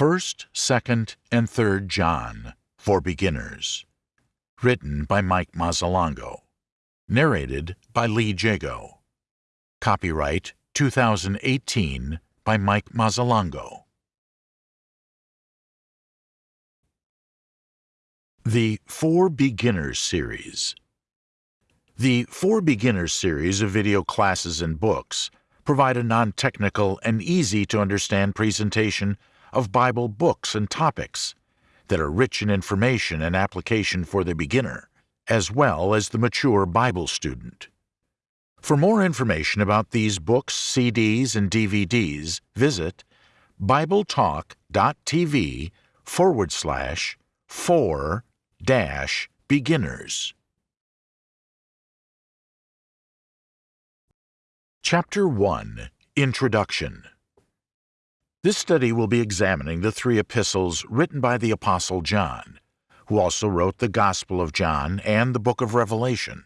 1st, 2nd, and 3rd John for Beginners. Written by Mike Mazzalongo. Narrated by Lee Jago. Copyright 2018 by Mike Mazzalongo. The For Beginners series. The For Beginners series of video classes and books provide a non-technical and easy-to-understand presentation of Bible books and topics that are rich in information and application for the beginner, as well as the mature Bible student. For more information about these books, CDs, and DVDs, visit BibleTalk.tv forward slash for dash beginners. Chapter 1 Introduction This study will be examining the three epistles written by the Apostle John, who also wrote the Gospel of John and the Book of Revelation.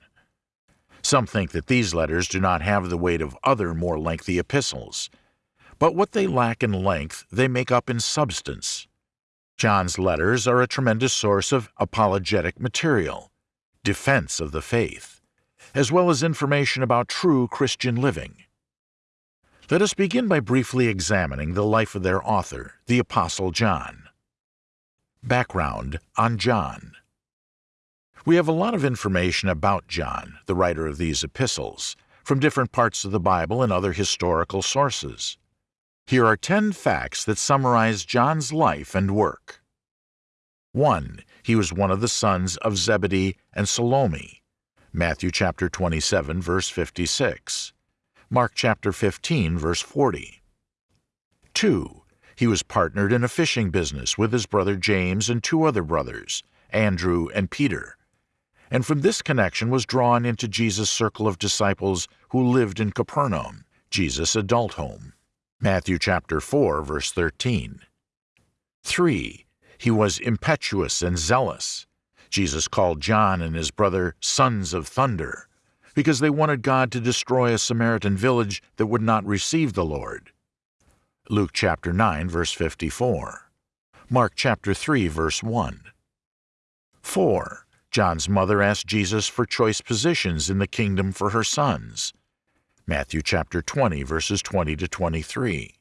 Some think that these letters do not have the weight of other more lengthy epistles, but what they lack in length they make up in substance. John's letters are a tremendous source of apologetic material, defense of the faith, as well as information about true Christian living. Let us begin by briefly examining the life of their author, the Apostle John. Background on John We have a lot of information about John, the writer of these epistles, from different parts of the Bible and other historical sources. Here are 10 facts that summarize John's life and work. 1. He was one of the sons of Zebedee and Salome. Matthew chapter 27 verse 56. Mark chapter 15 verse 40. 2. He was partnered in a fishing business with his brother James and two other brothers, Andrew and Peter. And from this connection was drawn into Jesus' circle of disciples who lived in Capernaum, Jesus' adult home. Matthew chapter 4 verse 13. 3. He was impetuous and zealous. Jesus called John and his brother sons of thunder because they wanted God to destroy a Samaritan village that would not receive the Lord. Luke chapter 9 verse 54. Mark chapter 3 verse 1. 4. John's mother asked Jesus for choice positions in the kingdom for her sons. Matthew chapter 20 verses 20 to 23.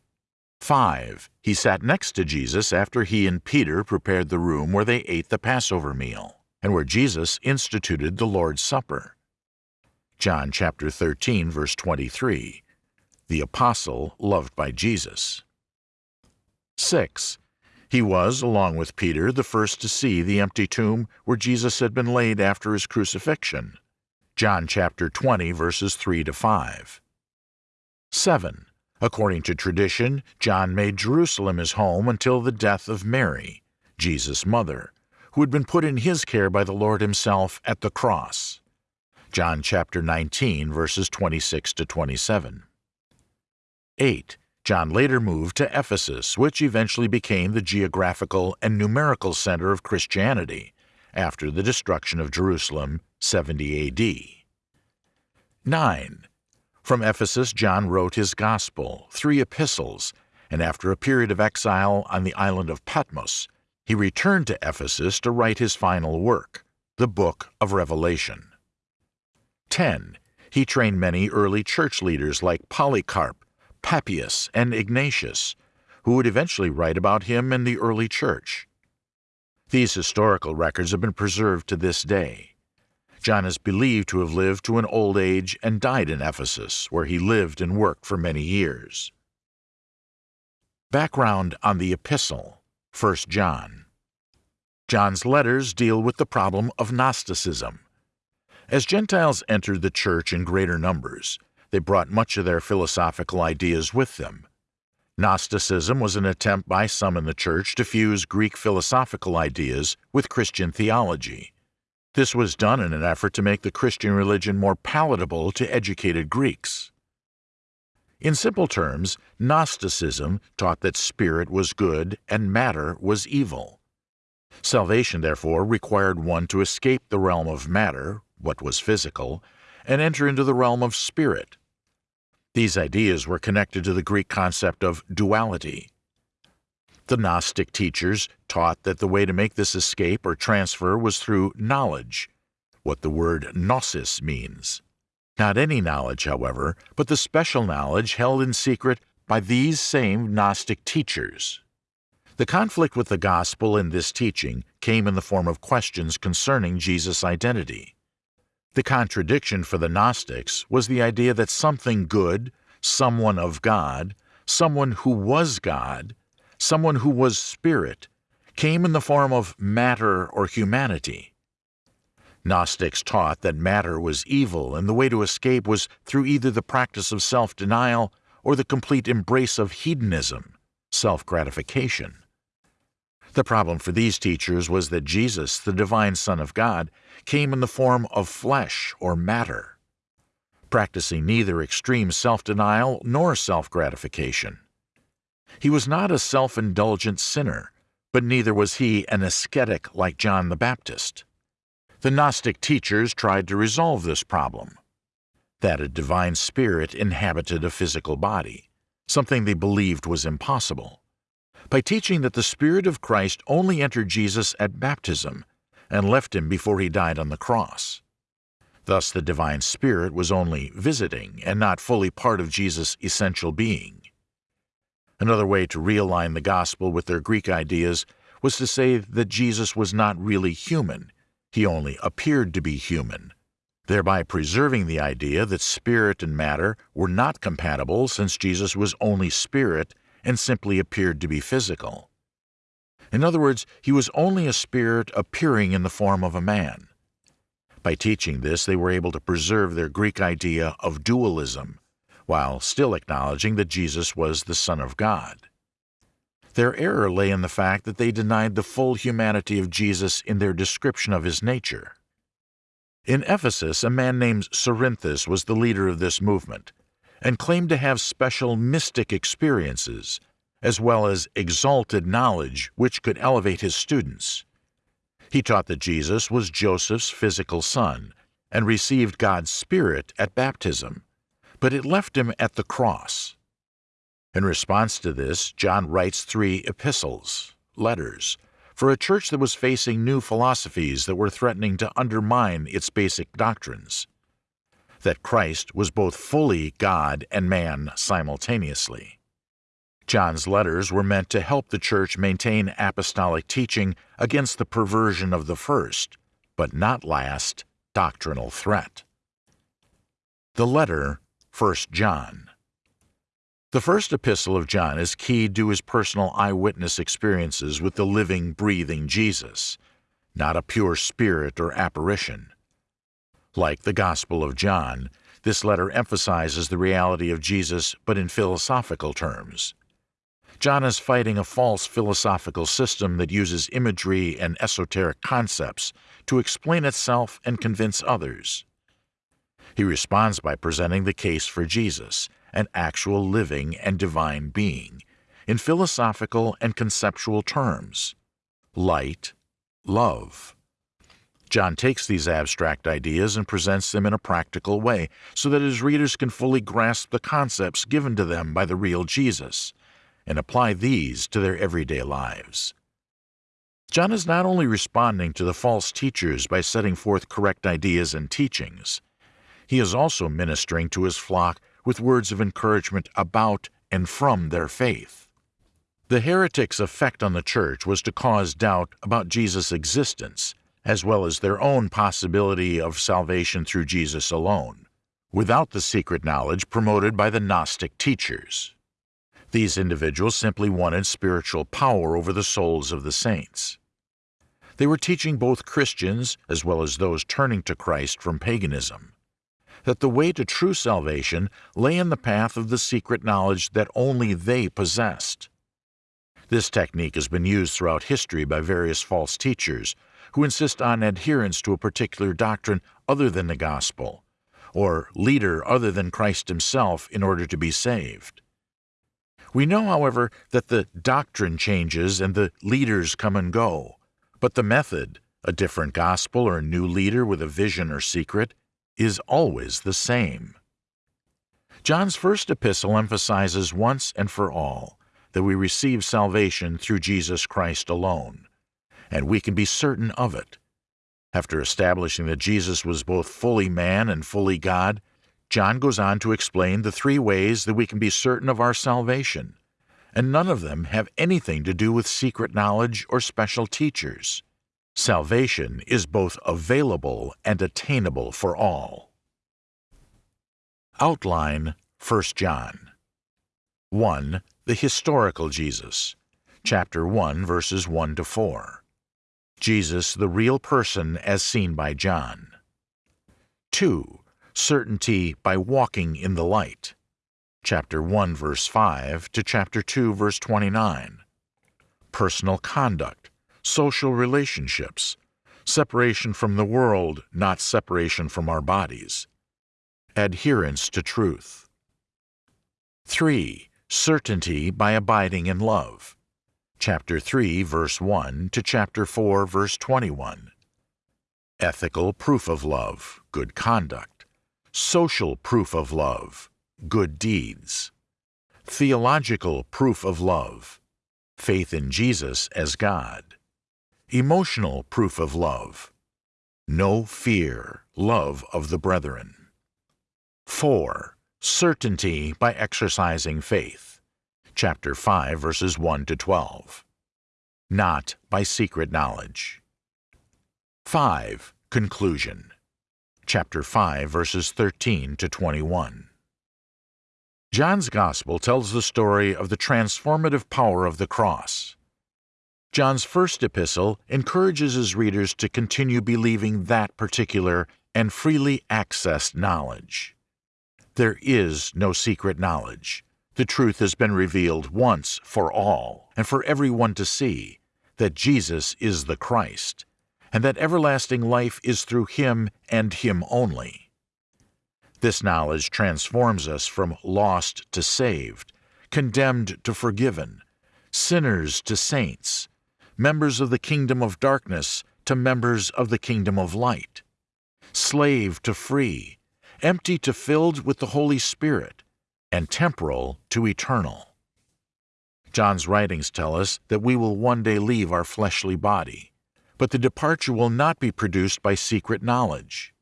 5. He sat next to Jesus after he and Peter prepared the room where they ate the Passover meal and where Jesus instituted the Lord's Supper. John chapter 13 verse 23. The apostle loved by Jesus. 6. He was, along with Peter, the first to see the empty tomb where Jesus had been laid after his crucifixion. John chapter 20 verses 3 to 5. 7. According to tradition, John made Jerusalem his home until the death of Mary, Jesus' mother, who had been put in his care by the Lord himself at the cross. John chapter 19 verses 26 to 27. 8. John later moved to Ephesus, which eventually became the geographical and numerical center of Christianity after the destruction of Jerusalem 70 AD. 9. From Ephesus, John wrote his Gospel, three epistles, and after a period of exile on the island of Patmos, he returned to Ephesus to write his final work, the Book of Revelation. 10. He trained many early church leaders like Polycarp, Papias, and Ignatius, who would eventually write about him in the early church. These historical records have been preserved to this day. John is believed to have lived to an old age and died in Ephesus, where he lived and worked for many years. Background on the Epistle 1 John. John's letters deal with the problem of Gnosticism. As Gentiles entered the church in greater numbers, they brought much of their philosophical ideas with them. Gnosticism was an attempt by some in the church to fuse Greek philosophical ideas with Christian theology. This was done in an effort to make the Christian religion more palatable to educated Greeks. In simple terms, Gnosticism taught that spirit was good and matter was evil. Salvation, therefore, required one to escape the realm of matter, what was physical, and enter into the realm of spirit. These ideas were connected to the Greek concept of duality. The Gnostic teachers taught that the way to make this escape or transfer was through knowledge, what the word gnosis means. Not any knowledge, however, but the special knowledge held in secret by these same Gnostic teachers. The conflict with the gospel in this teaching came in the form of questions concerning Jesus' identity. The contradiction for the Gnostics was the idea that something good, someone of God, someone who was God, someone who was spirit, came in the form of matter or humanity. Gnostics taught that matter was evil and the way to escape was through either the practice of self denial or the complete embrace of hedonism, self gratification. The problem for these teachers was that Jesus, the divine Son of God, came in the form of flesh or matter, practicing neither extreme self denial nor self gratification. He was not a self indulgent sinner, but neither was he an ascetic like John the Baptist. The Gnostic teachers tried to resolve this problem that a divine spirit inhabited a physical body, something they believed was impossible by teaching that the Spirit of Christ only entered Jesus at baptism and left him before he died on the cross. Thus, the Divine Spirit was only visiting and not fully part of Jesus' essential being. Another way to realign the gospel with their Greek ideas was to say that Jesus was not really human, he only appeared to be human, thereby preserving the idea that spirit and matter were not compatible since Jesus was only spirit and simply appeared to be physical. In other words, he was only a spirit appearing in the form of a man. By teaching this, they were able to preserve their Greek idea of dualism, while still acknowledging that Jesus was the Son of God. Their error lay in the fact that they denied the full humanity of Jesus in their description of his nature. In Ephesus, a man named Cerinthus was the leader of this movement, and claimed to have special mystic experiences, as well as exalted knowledge which could elevate his students. He taught that Jesus was Joseph's physical son and received God's Spirit at baptism, but it left him at the cross. In response to this, John writes three epistles, letters, for a church that was facing new philosophies that were threatening to undermine its basic doctrines that Christ was both fully God and man simultaneously. John's letters were meant to help the church maintain apostolic teaching against the perversion of the first, but not last, doctrinal threat. The letter, 1 John. The first epistle of John is keyed to his personal eyewitness experiences with the living, breathing Jesus, not a pure spirit or apparition. Like the Gospel of John, this letter emphasizes the reality of Jesus but in philosophical terms. John is fighting a false philosophical system that uses imagery and esoteric concepts to explain itself and convince others. He responds by presenting the case for Jesus, an actual living and divine being, in philosophical and conceptual terms light, love, John takes these abstract ideas and presents them in a practical way so that his readers can fully grasp the concepts given to them by the real Jesus and apply these to their everyday lives. John is not only responding to the false teachers by setting forth correct ideas and teachings, he is also ministering to his flock with words of encouragement about and from their faith. The heretics' effect on the church was to cause doubt about Jesus' existence as well as their own possibility of salvation through Jesus alone, without the secret knowledge promoted by the Gnostic teachers. These individuals simply wanted spiritual power over the souls of the saints. They were teaching both Christians, as well as those turning to Christ from paganism, that the way to true salvation lay in the path of the secret knowledge that only they possessed. This technique has been used throughout history by various false teachers who insist on adherence to a particular doctrine other than the gospel, or leader other than Christ himself in order to be saved. We know, however, that the doctrine changes and the leaders come and go, but the method, a different gospel or a new leader with a vision or secret, is always the same. John's first epistle emphasizes once and for all that we receive salvation through Jesus Christ alone, and we can be certain of it. After establishing that Jesus was both fully man and fully God, John goes on to explain the three ways that we can be certain of our salvation, and none of them have anything to do with secret knowledge or special teachers. Salvation is both available and attainable for all. Outline 1 John 1. The historical Jesus. Chapter 1, verses 1 to 4. Jesus, the real person as seen by John. 2. Certainty by walking in the light. Chapter 1, verse 5 to chapter 2, verse 29. Personal conduct, social relationships, separation from the world, not separation from our bodies adherence to truth. 3. Certainty by abiding in love. Chapter 3, verse 1 to chapter 4, verse 21. Ethical proof of love, good conduct. Social proof of love, good deeds. Theological proof of love, faith in Jesus as God. Emotional proof of love, no fear, love of the brethren. 4. Certainty by exercising faith. Chapter 5, verses 1 to 12. Not by secret knowledge. 5. Conclusion. Chapter 5, verses 13 to 21. John's Gospel tells the story of the transformative power of the cross. John's first epistle encourages his readers to continue believing that particular and freely accessed knowledge. There is no secret knowledge. The truth has been revealed once for all and for everyone to see that Jesus is the Christ, and that everlasting life is through Him and Him only. This knowledge transforms us from lost to saved, condemned to forgiven, sinners to saints, members of the kingdom of darkness to members of the kingdom of light, slave to free, empty to filled with the Holy Spirit, and temporal to eternal. John's writings tell us that we will one day leave our fleshly body, but the departure will not be produced by secret knowledge.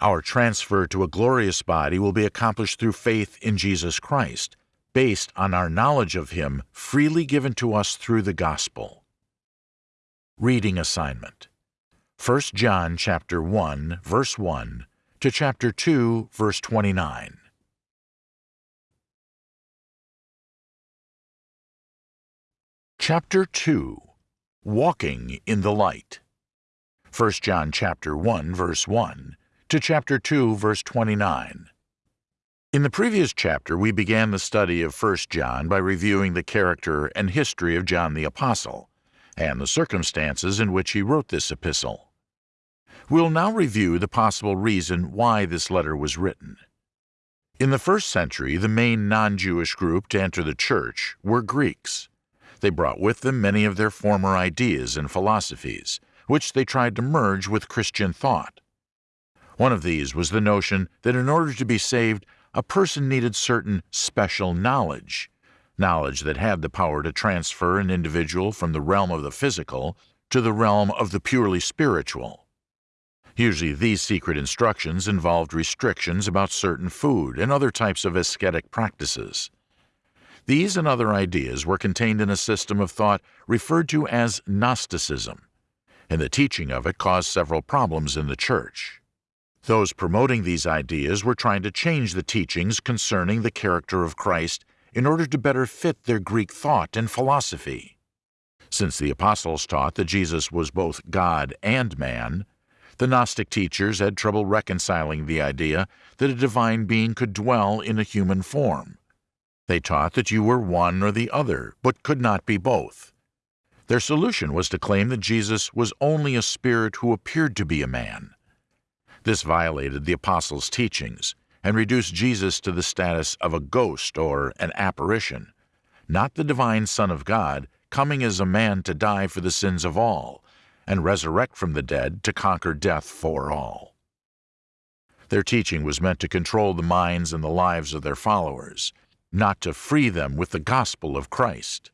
Our transfer to a glorious body will be accomplished through faith in Jesus Christ, based on our knowledge of Him freely given to us through the gospel. Reading assignment 1 John chapter 1 verse 1 to chapter 2, verse 29. Chapter 2 Walking in the Light 1 John chapter 1 verse 1 to chapter 2 verse 29. In the previous chapter we began the study of 1 John by reviewing the character and history of John the Apostle and the circumstances in which he wrote this epistle. We'll now review the possible reason why this letter was written. In the first century, the main non-Jewish group to enter the church were Greeks. They brought with them many of their former ideas and philosophies, which they tried to merge with Christian thought. One of these was the notion that in order to be saved, a person needed certain special knowledge, knowledge that had the power to transfer an individual from the realm of the physical to the realm of the purely spiritual. Usually these secret instructions involved restrictions about certain food and other types of ascetic practices. These and other ideas were contained in a system of thought referred to as Gnosticism, and the teaching of it caused several problems in the church. Those promoting these ideas were trying to change the teachings concerning the character of Christ in order to better fit their Greek thought and philosophy. Since the apostles taught that Jesus was both God and man, the Gnostic teachers had trouble reconciling the idea that a divine being could dwell in a human form. They taught that you were one or the other, but could not be both. Their solution was to claim that Jesus was only a spirit who appeared to be a man. This violated the apostles' teachings and reduced Jesus to the status of a ghost or an apparition, not the divine Son of God coming as a man to die for the sins of all, and resurrect from the dead to conquer death for all. Their teaching was meant to control the minds and the lives of their followers, not to free them with the gospel of Christ.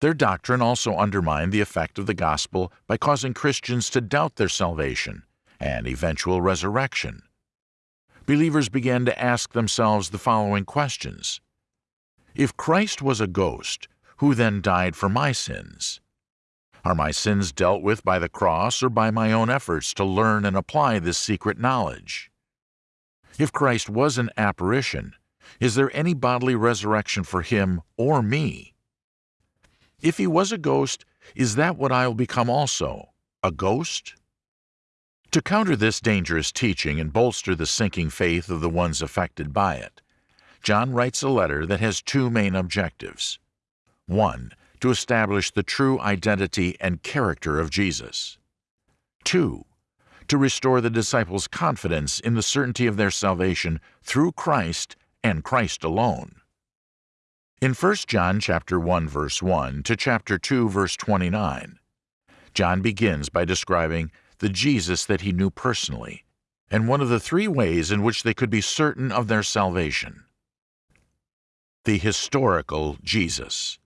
Their doctrine also undermined the effect of the gospel by causing Christians to doubt their salvation and eventual resurrection. Believers began to ask themselves the following questions If Christ was a ghost, who then died for my sins? Are my sins dealt with by the cross or by my own efforts to learn and apply this secret knowledge? If Christ was an apparition, is there any bodily resurrection for him or me? If he was a ghost, is that what I'll become also? A ghost? To counter this dangerous teaching and bolster the sinking faith of the ones affected by it, John writes a letter that has two main objectives. One, to establish the true identity and character of Jesus. Two, to restore the disciples' confidence in the certainty of their salvation through Christ and Christ alone. In 1 John chapter 1 verse 1 to chapter 2 verse 29, John begins by describing the Jesus that he knew personally and one of the three ways in which they could be certain of their salvation. The historical Jesus.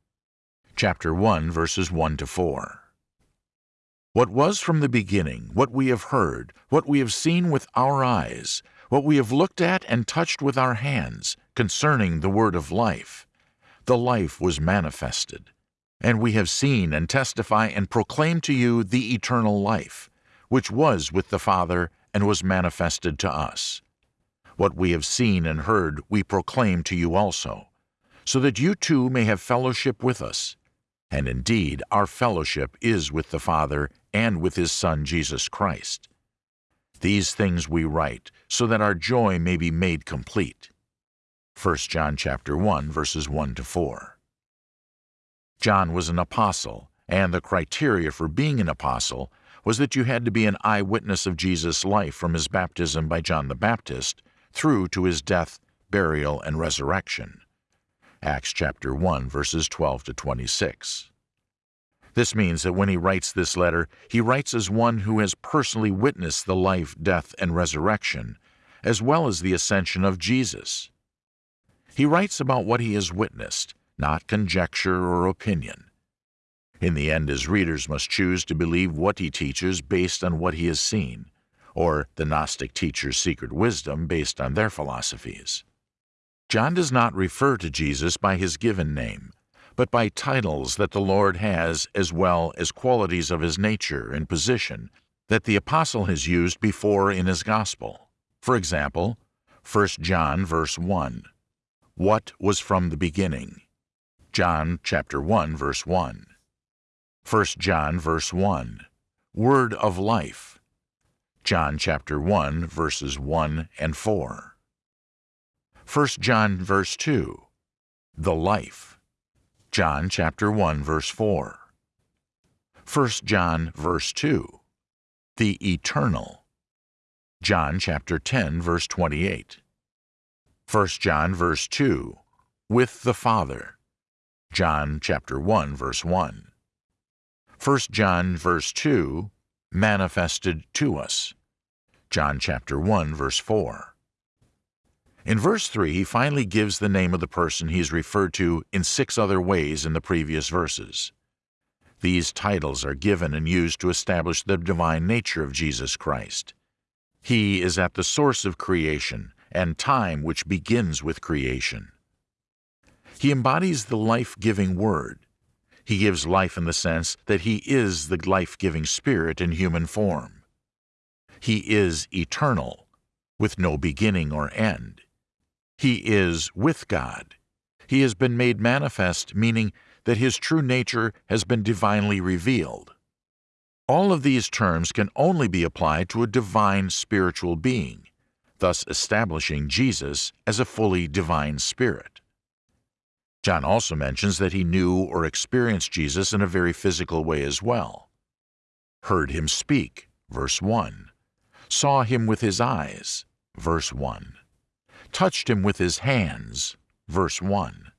Chapter 1 verses 1 to 4. What was from the beginning, what we have heard, what we have seen with our eyes, what we have looked at and touched with our hands concerning the word of life the life was manifested. And we have seen and testify and proclaim to you the eternal life, which was with the Father and was manifested to us. What we have seen and heard we proclaim to you also, so that you too may have fellowship with us. And indeed, our fellowship is with the Father and with His Son Jesus Christ. These things we write, so that our joy may be made complete. 1 John chapter 1 verses 1 to 4. John was an apostle, and the criteria for being an apostle was that you had to be an eyewitness of Jesus' life from his baptism by John the Baptist through to his death, burial, and resurrection. Acts chapter 1 verses 12 to 26. This means that when he writes this letter, he writes as one who has personally witnessed the life, death, and resurrection, as well as the ascension of Jesus. He writes about what he has witnessed, not conjecture or opinion. In the end, his readers must choose to believe what he teaches based on what he has seen, or the Gnostic teacher's secret wisdom based on their philosophies. John does not refer to Jesus by his given name, but by titles that the Lord has as well as qualities of his nature and position that the apostle has used before in his gospel. For example, 1 John verse 1, what was from the beginning? John chapter 1 verse 1. 1 John verse 1. Word of life. John chapter 1 verses 1 and 4. 1 John verse 2. The life. John chapter 1 verse 4. 1 John verse 2. The eternal. John chapter 10 verse 28. 1 John verse 2, with the Father. John chapter 1 verse 1. 1 John verse 2, manifested to us. John chapter 1 verse 4. In verse 3, he finally gives the name of the person he is referred to in six other ways in the previous verses. These titles are given and used to establish the divine nature of Jesus Christ. He is at the source of creation, and time which begins with creation. He embodies the life-giving Word. He gives life in the sense that He is the life-giving Spirit in human form. He is eternal, with no beginning or end. He is with God. He has been made manifest, meaning that His true nature has been divinely revealed. All of these terms can only be applied to a divine spiritual being, thus establishing Jesus as a fully divine spirit. John also mentions that he knew or experienced Jesus in a very physical way as well. Heard him speak, verse 1. Saw him with his eyes, verse 1. Touched him with his hands, verse 1.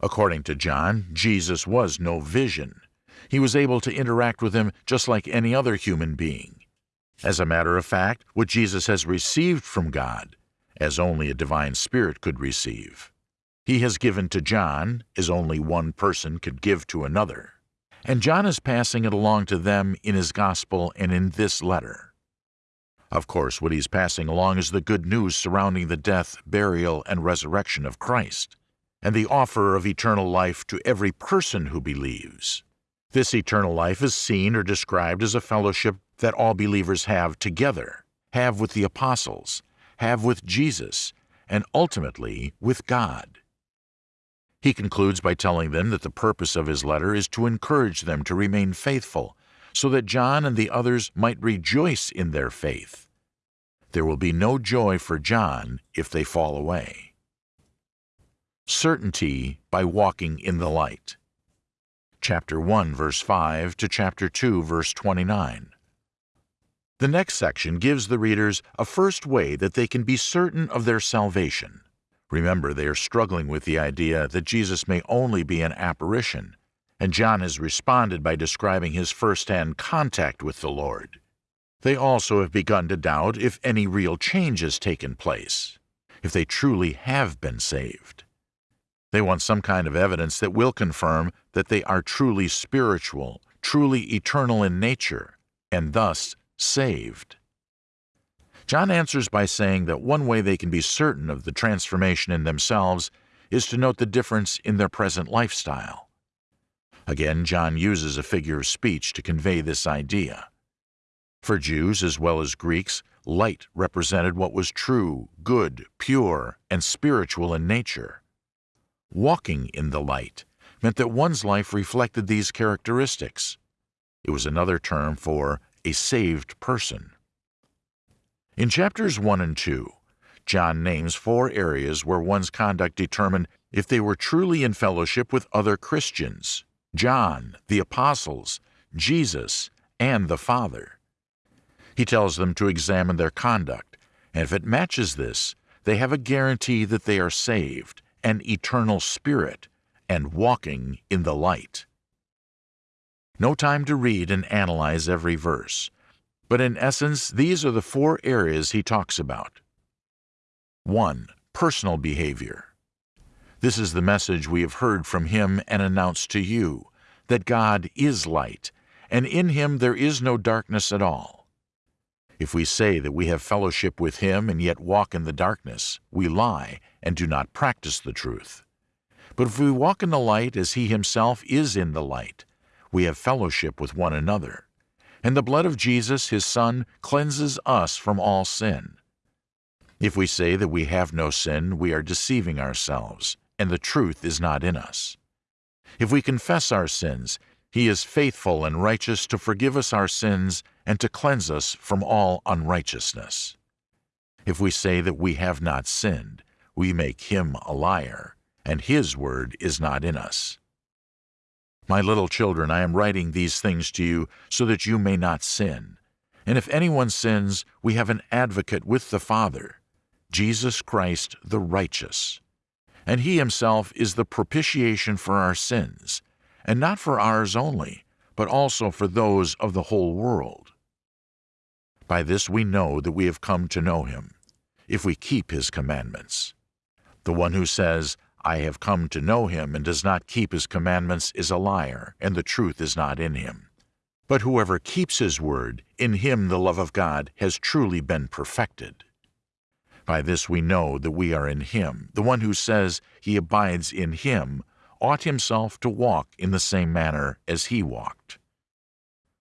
According to John, Jesus was no vision. He was able to interact with him just like any other human being. As a matter of fact, what Jesus has received from God, as only a divine spirit could receive. He has given to John as only one person could give to another, and John is passing it along to them in his gospel and in this letter. Of course, what he's passing along is the good news surrounding the death, burial, and resurrection of Christ, and the offer of eternal life to every person who believes. This eternal life is seen or described as a fellowship that all believers have together, have with the apostles, have with Jesus, and ultimately with God. He concludes by telling them that the purpose of his letter is to encourage them to remain faithful, so that John and the others might rejoice in their faith. There will be no joy for John if they fall away. Certainty by walking in the light. Chapter 1, verse 5 to chapter 2, verse 29. The next section gives the readers a first way that they can be certain of their salvation. Remember, they are struggling with the idea that Jesus may only be an apparition, and John has responded by describing his first-hand contact with the Lord. They also have begun to doubt if any real change has taken place, if they truly have been saved. They want some kind of evidence that will confirm that they are truly spiritual, truly eternal in nature, and thus saved. John answers by saying that one way they can be certain of the transformation in themselves is to note the difference in their present lifestyle. Again, John uses a figure of speech to convey this idea. For Jews as well as Greeks, light represented what was true, good, pure, and spiritual in nature. Walking in the light meant that one's life reflected these characteristics. It was another term for a saved person. In chapters 1 and 2, John names four areas where one's conduct determined if they were truly in fellowship with other Christians John, the apostles, Jesus, and the Father. He tells them to examine their conduct, and if it matches this, they have a guarantee that they are saved, an eternal spirit, and walking in the light. No time to read and analyze every verse, but in essence, these are the four areas he talks about. 1. Personal behavior. This is the message we have heard from him and announced to you, that God is light, and in him there is no darkness at all. If we say that we have fellowship with him and yet walk in the darkness, we lie and do not practice the truth. But if we walk in the light as he himself is in the light, we have fellowship with one another. And the blood of Jesus, his Son, cleanses us from all sin. If we say that we have no sin, we are deceiving ourselves, and the truth is not in us. If we confess our sins, he is faithful and righteous to forgive us our sins and to cleanse us from all unrighteousness. If we say that we have not sinned, we make him a liar, and his word is not in us. My little children, I am writing these things to you so that you may not sin. And if anyone sins, we have an advocate with the Father, Jesus Christ the righteous. And he himself is the propitiation for our sins, and not for ours only, but also for those of the whole world. By this we know that we have come to know him, if we keep his commandments. The one who says, I have come to know him, and does not keep his commandments, is a liar, and the truth is not in him. But whoever keeps his word, in him the love of God has truly been perfected. By this we know that we are in him. The one who says he abides in him ought himself to walk in the same manner as he walked.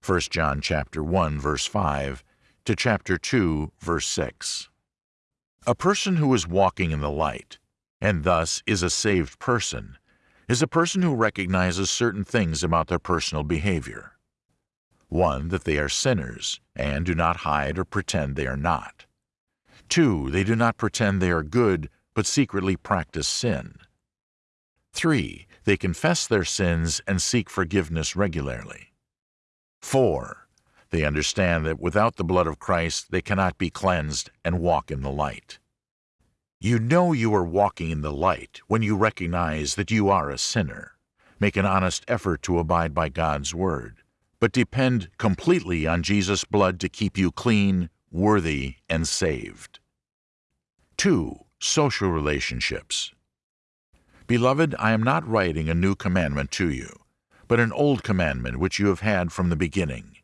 1 John chapter 1 verse 5 to chapter 2 verse 6. A person who is walking in the light and thus is a saved person, is a person who recognizes certain things about their personal behavior. One, that they are sinners, and do not hide or pretend they are not. Two, they do not pretend they are good, but secretly practice sin. Three, they confess their sins and seek forgiveness regularly. Four, they understand that without the blood of Christ they cannot be cleansed and walk in the light. You know you are walking in the light when you recognize that you are a sinner. Make an honest effort to abide by God's Word, but depend completely on Jesus' blood to keep you clean, worthy, and saved. 2. Social relationships. Beloved, I am not writing a new commandment to you, but an old commandment which you have had from the beginning.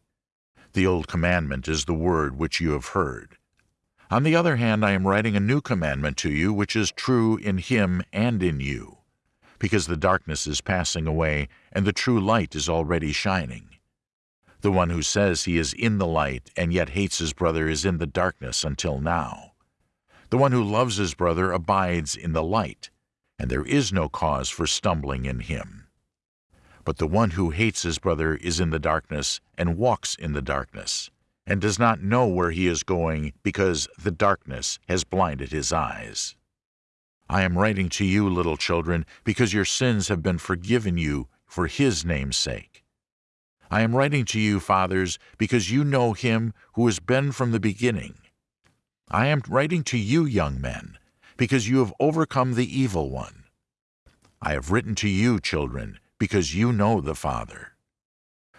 The old commandment is the word which you have heard. On the other hand, I am writing a new commandment to you which is true in him and in you, because the darkness is passing away and the true light is already shining. The one who says he is in the light and yet hates his brother is in the darkness until now. The one who loves his brother abides in the light, and there is no cause for stumbling in him. But the one who hates his brother is in the darkness and walks in the darkness, and does not know where he is going because the darkness has blinded his eyes. I am writing to you, little children, because your sins have been forgiven you for his name's sake. I am writing to you, fathers, because you know him who has been from the beginning. I am writing to you, young men, because you have overcome the evil one. I have written to you, children, because you know the Father.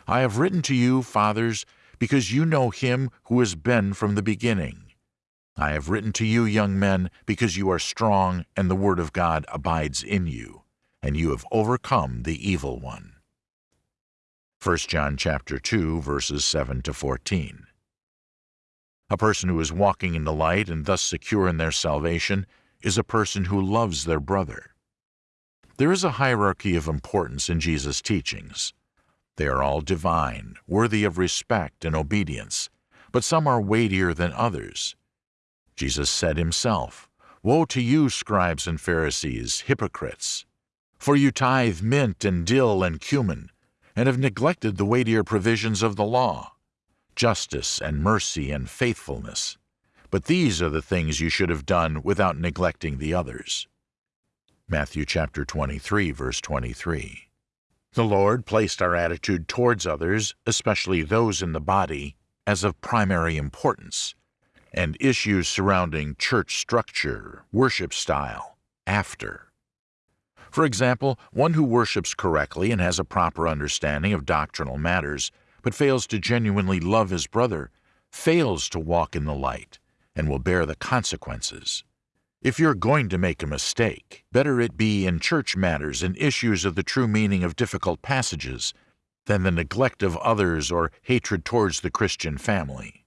I have written to you, fathers, because you know him who has been from the beginning. I have written to you, young men, because you are strong and the word of God abides in you, and you have overcome the evil one. 1 John chapter 2 verses 7 to 14. A person who is walking in the light and thus secure in their salvation is a person who loves their brother. There is a hierarchy of importance in Jesus' teachings. They are all divine, worthy of respect and obedience, but some are weightier than others. Jesus said himself, Woe to you, scribes and Pharisees, hypocrites! For you tithe mint and dill and cumin, and have neglected the weightier provisions of the law, justice and mercy and faithfulness. But these are the things you should have done without neglecting the others. Matthew chapter 23, verse 23. The Lord placed our attitude towards others, especially those in the body, as of primary importance, and issues surrounding church structure, worship style, after. For example, one who worships correctly and has a proper understanding of doctrinal matters, but fails to genuinely love his brother, fails to walk in the light, and will bear the consequences. If you're going to make a mistake, better it be in church matters and issues of the true meaning of difficult passages than the neglect of others or hatred towards the Christian family.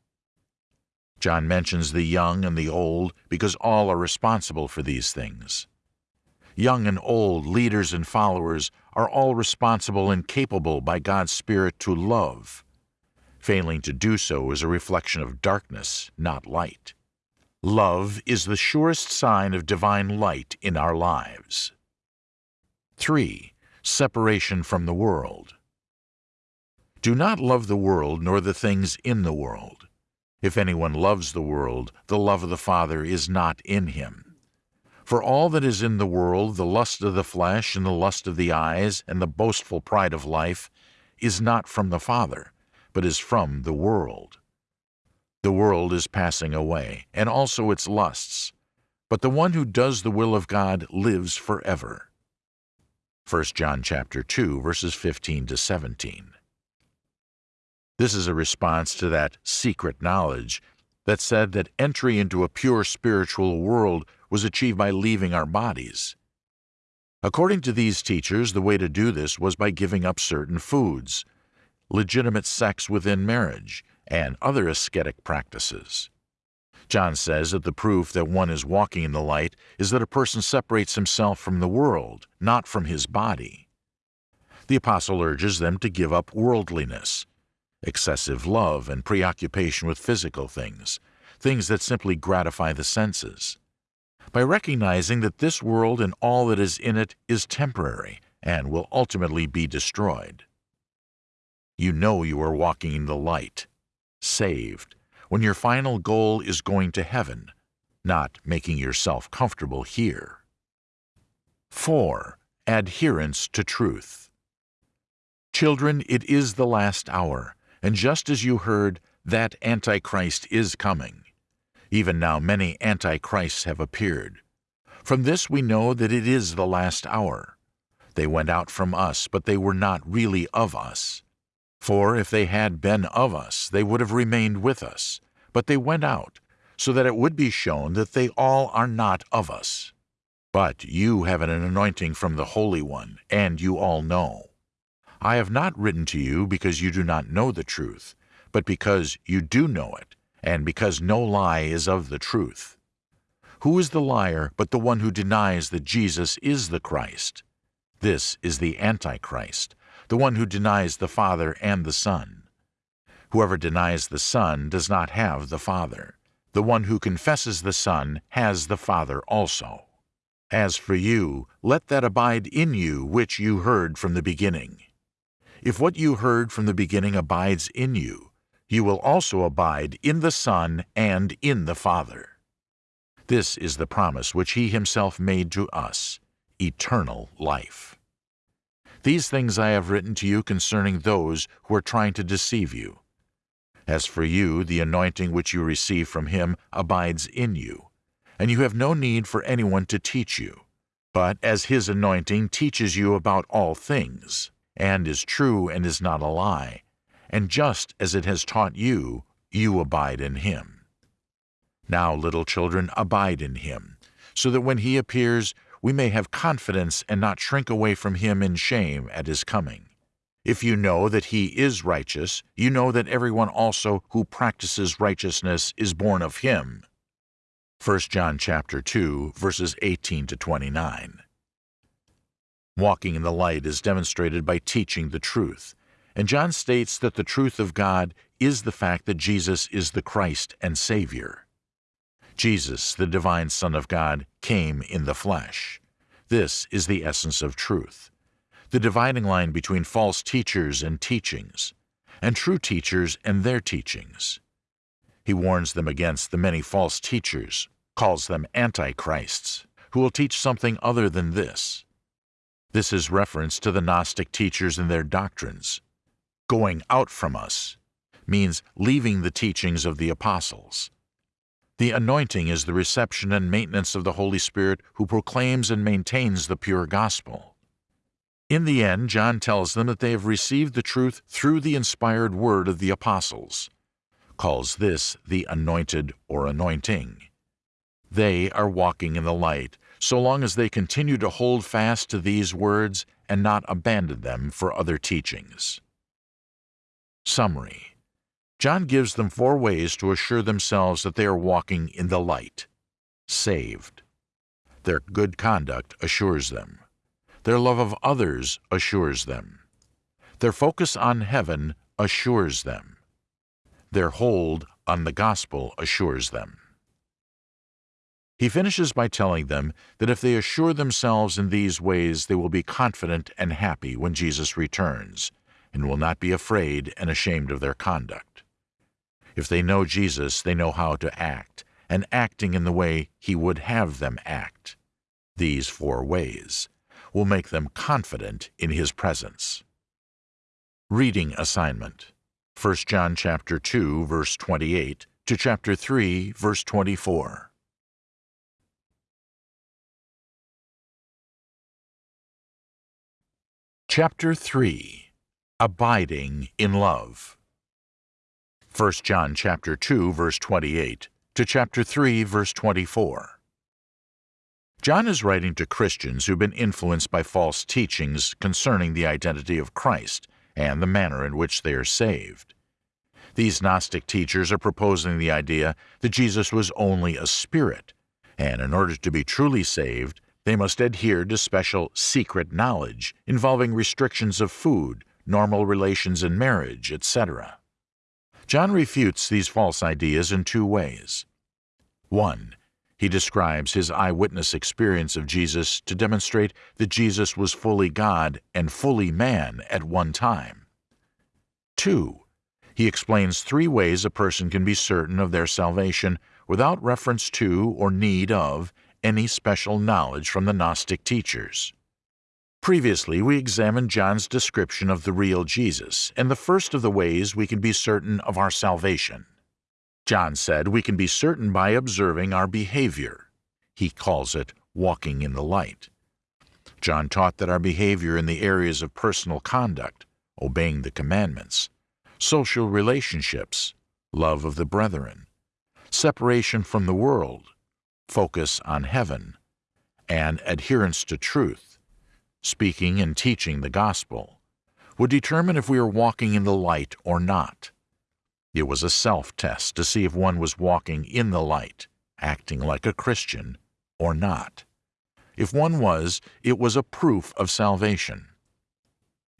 John mentions the young and the old because all are responsible for these things. Young and old, leaders and followers are all responsible and capable by God's Spirit to love. Failing to do so is a reflection of darkness, not light. Love is the surest sign of divine light in our lives. 3. Separation from the world. Do not love the world nor the things in the world. If anyone loves the world, the love of the Father is not in him. For all that is in the world, the lust of the flesh, and the lust of the eyes, and the boastful pride of life, is not from the Father, but is from the world. The world is passing away, and also its lusts, but the one who does the will of God lives forever. 1 John chapter 2 verses 15 to 17. This is a response to that secret knowledge that said that entry into a pure spiritual world was achieved by leaving our bodies. According to these teachers, the way to do this was by giving up certain foods, legitimate sex within marriage, and other ascetic practices. John says that the proof that one is walking in the light is that a person separates himself from the world, not from his body. The apostle urges them to give up worldliness, excessive love and preoccupation with physical things, things that simply gratify the senses. By recognizing that this world and all that is in it is temporary and will ultimately be destroyed. You know you are walking in the light, saved, when your final goal is going to heaven, not making yourself comfortable here. 4. Adherence to truth. Children, it is the last hour, and just as you heard, that Antichrist is coming. Even now many Antichrists have appeared. From this we know that it is the last hour. They went out from us, but they were not really of us. For if they had been of us, they would have remained with us. But they went out, so that it would be shown that they all are not of us. But you have an anointing from the Holy One, and you all know. I have not written to you because you do not know the truth, but because you do know it, and because no lie is of the truth. Who is the liar but the one who denies that Jesus is the Christ? This is the Antichrist, the one who denies the Father and the Son. Whoever denies the Son does not have the Father. The one who confesses the Son has the Father also. As for you, let that abide in you which you heard from the beginning. If what you heard from the beginning abides in you, you will also abide in the Son and in the Father. This is the promise which He Himself made to us, eternal life. These things I have written to you concerning those who are trying to deceive you. As for you, the anointing which you receive from Him abides in you, and you have no need for anyone to teach you. But as His anointing teaches you about all things, and is true and is not a lie, and just as it has taught you, you abide in Him. Now, little children, abide in him, so that when he appears, we may have confidence and not shrink away from him in shame at his coming. If you know that he is righteous, you know that everyone also who practices righteousness is born of him. 1 John chapter 2, verses 18 to 29. Walking in the light is demonstrated by teaching the truth, and John states that the truth of God is the fact that Jesus is the Christ and Savior. Jesus, the divine Son of God, came in the flesh. This is the essence of truth, the dividing line between false teachers and teachings, and true teachers and their teachings. He warns them against the many false teachers, calls them antichrists, who will teach something other than this. This is reference to the Gnostic teachers and their doctrines. Going out from us means leaving the teachings of the apostles. The anointing is the reception and maintenance of the Holy Spirit who proclaims and maintains the pure gospel. In the end, John tells them that they have received the truth through the inspired word of the apostles, calls this the anointed or anointing. They are walking in the light so long as they continue to hold fast to these words and not abandon them for other teachings. Summary John gives them four ways to assure themselves that they are walking in the light. Saved. Their good conduct assures them. Their love of others assures them. Their focus on heaven assures them. Their hold on the gospel assures them. He finishes by telling them that if they assure themselves in these ways, they will be confident and happy when Jesus returns, and will not be afraid and ashamed of their conduct. If they know Jesus, they know how to act, and acting in the way He would have them act. These four ways will make them confident in His presence. Reading assignment 1 John chapter 2 verse 28 to chapter 3 verse 24. Chapter 3 Abiding in Love 1 John chapter 2 verse 28 to chapter 3 verse 24. John is writing to Christians who've been influenced by false teachings concerning the identity of Christ and the manner in which they are saved. These Gnostic teachers are proposing the idea that Jesus was only a spirit, and in order to be truly saved, they must adhere to special secret knowledge involving restrictions of food, normal relations in marriage, etc. John refutes these false ideas in two ways. One, he describes his eyewitness experience of Jesus to demonstrate that Jesus was fully God and fully man at one time. Two, he explains three ways a person can be certain of their salvation without reference to or need of any special knowledge from the Gnostic teachers. Previously, we examined John's description of the real Jesus and the first of the ways we can be certain of our salvation. John said we can be certain by observing our behavior. He calls it walking in the light. John taught that our behavior in the areas of personal conduct, obeying the commandments, social relationships, love of the brethren, separation from the world, focus on heaven, and adherence to truth, speaking and teaching the gospel, would determine if we are walking in the light or not. It was a self test to see if one was walking in the light, acting like a Christian, or not. If one was, it was a proof of salvation.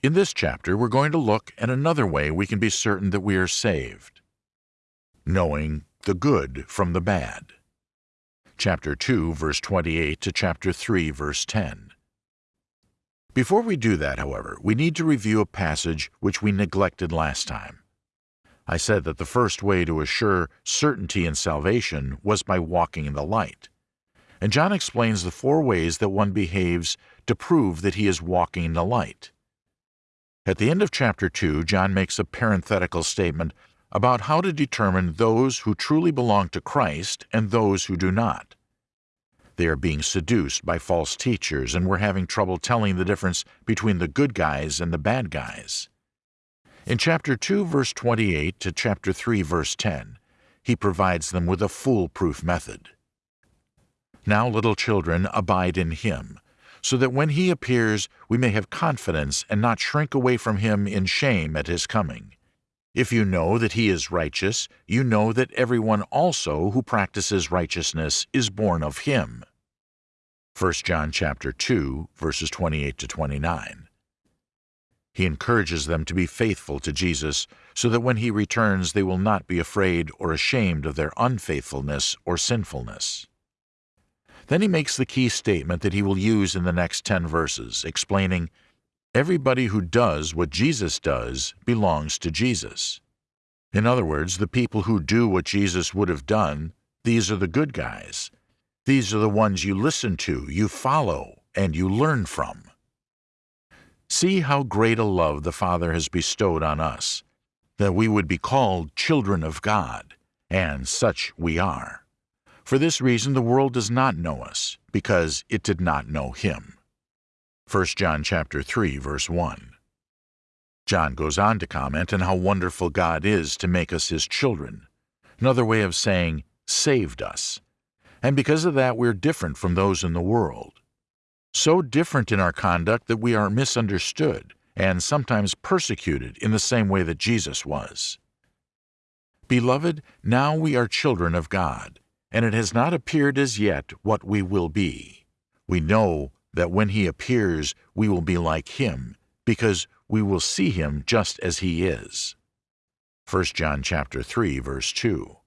In this chapter, we're going to look at another way we can be certain that we are saved knowing the good from the bad. Chapter 2, verse 28 to chapter 3, verse 10. Before we do that, however, we need to review a passage which we neglected last time. I said that the first way to assure certainty in salvation was by walking in the light. And John explains the four ways that one behaves to prove that he is walking in the light. At the end of chapter 2, John makes a parenthetical statement about how to determine those who truly belong to Christ and those who do not. They are being seduced by false teachers, and we're having trouble telling the difference between the good guys and the bad guys. In chapter 2, verse 28 to chapter 3, verse 10, he provides them with a foolproof method. Now, little children, abide in him, so that when he appears we may have confidence and not shrink away from him in shame at his coming. If you know that he is righteous, you know that everyone also who practices righteousness is born of him. 1 John chapter 2, verses 28 to 29. He encourages them to be faithful to Jesus so that when he returns they will not be afraid or ashamed of their unfaithfulness or sinfulness. Then he makes the key statement that he will use in the next 10 verses, explaining, Everybody who does what Jesus does belongs to Jesus. In other words, the people who do what Jesus would have done, these are the good guys. These are the ones you listen to, you follow, and you learn from. See how great a love the Father has bestowed on us, that we would be called children of God, and such we are. For this reason the world does not know us, because it did not know him. 1 John chapter 3 verse 1. John goes on to comment on how wonderful God is to make us his children. Another way of saying saved us. And because of that we're different from those in the world. So different in our conduct that we are misunderstood and sometimes persecuted in the same way that Jesus was. Beloved, now we are children of God, and it has not appeared as yet what we will be. We know that when he appears, we will be like him, because we will see him just as he is. 1 John chapter 3 verse 2.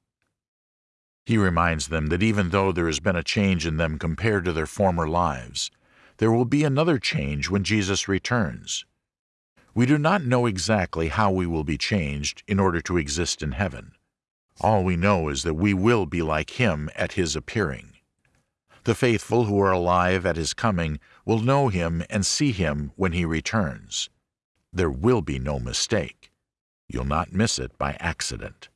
He reminds them that even though there has been a change in them compared to their former lives, there will be another change when Jesus returns. We do not know exactly how we will be changed in order to exist in heaven. All we know is that we will be like him at his appearing. The faithful who are alive at his coming will know him and see him when he returns. There will be no mistake. You'll not miss it by accident.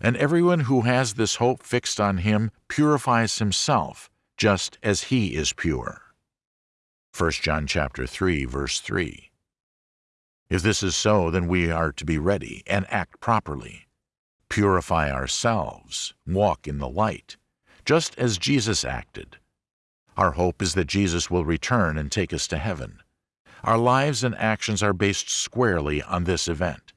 And everyone who has this hope fixed on him purifies himself, just as he is pure. 1 John chapter 3 verse 3. If this is so, then we are to be ready and act properly purify ourselves, walk in the light, just as Jesus acted. Our hope is that Jesus will return and take us to heaven. Our lives and actions are based squarely on this event.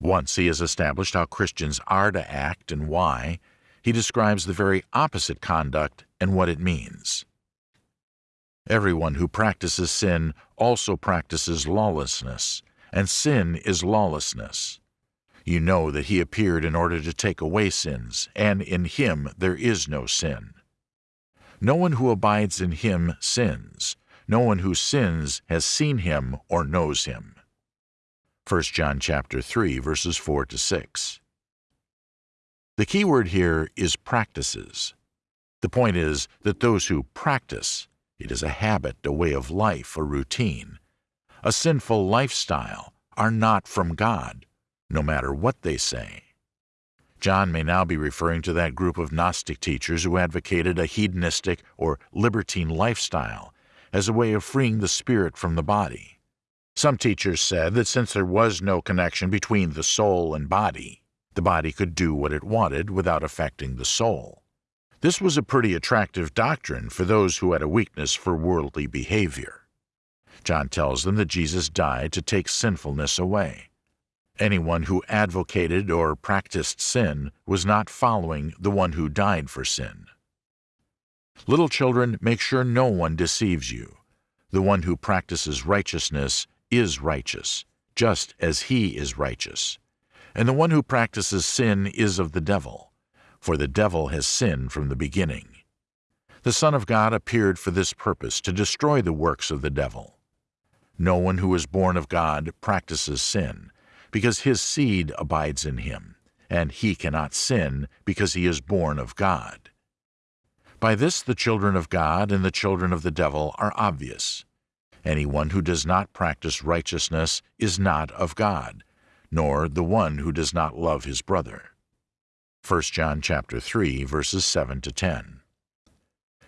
Once he has established how Christians are to act and why, he describes the very opposite conduct and what it means. Everyone who practices sin also practices lawlessness, and sin is lawlessness. You know that he appeared in order to take away sins, and in him there is no sin. No one who abides in him sins. No one who sins has seen him or knows him. 1 John chapter 3 verses 4 to 6. The key word here is practices. The point is that those who practice, it is a habit, a way of life, a routine, a sinful lifestyle, are not from God no matter what they say. John may now be referring to that group of Gnostic teachers who advocated a hedonistic or libertine lifestyle as a way of freeing the spirit from the body. Some teachers said that since there was no connection between the soul and body, the body could do what it wanted without affecting the soul. This was a pretty attractive doctrine for those who had a weakness for worldly behavior. John tells them that Jesus died to take sinfulness away. Anyone who advocated or practiced sin was not following the one who died for sin. Little children, make sure no one deceives you. The one who practices righteousness is righteous, just as he is righteous. And the one who practices sin is of the devil, for the devil has sinned from the beginning. The Son of God appeared for this purpose, to destroy the works of the devil. No one who is born of God practices sin, because his seed abides in him, and he cannot sin because he is born of God. By this the children of God and the children of the devil are obvious. Anyone who does not practice righteousness is not of God, nor the one who does not love his brother. 1 John chapter 3 verses 7 to 10.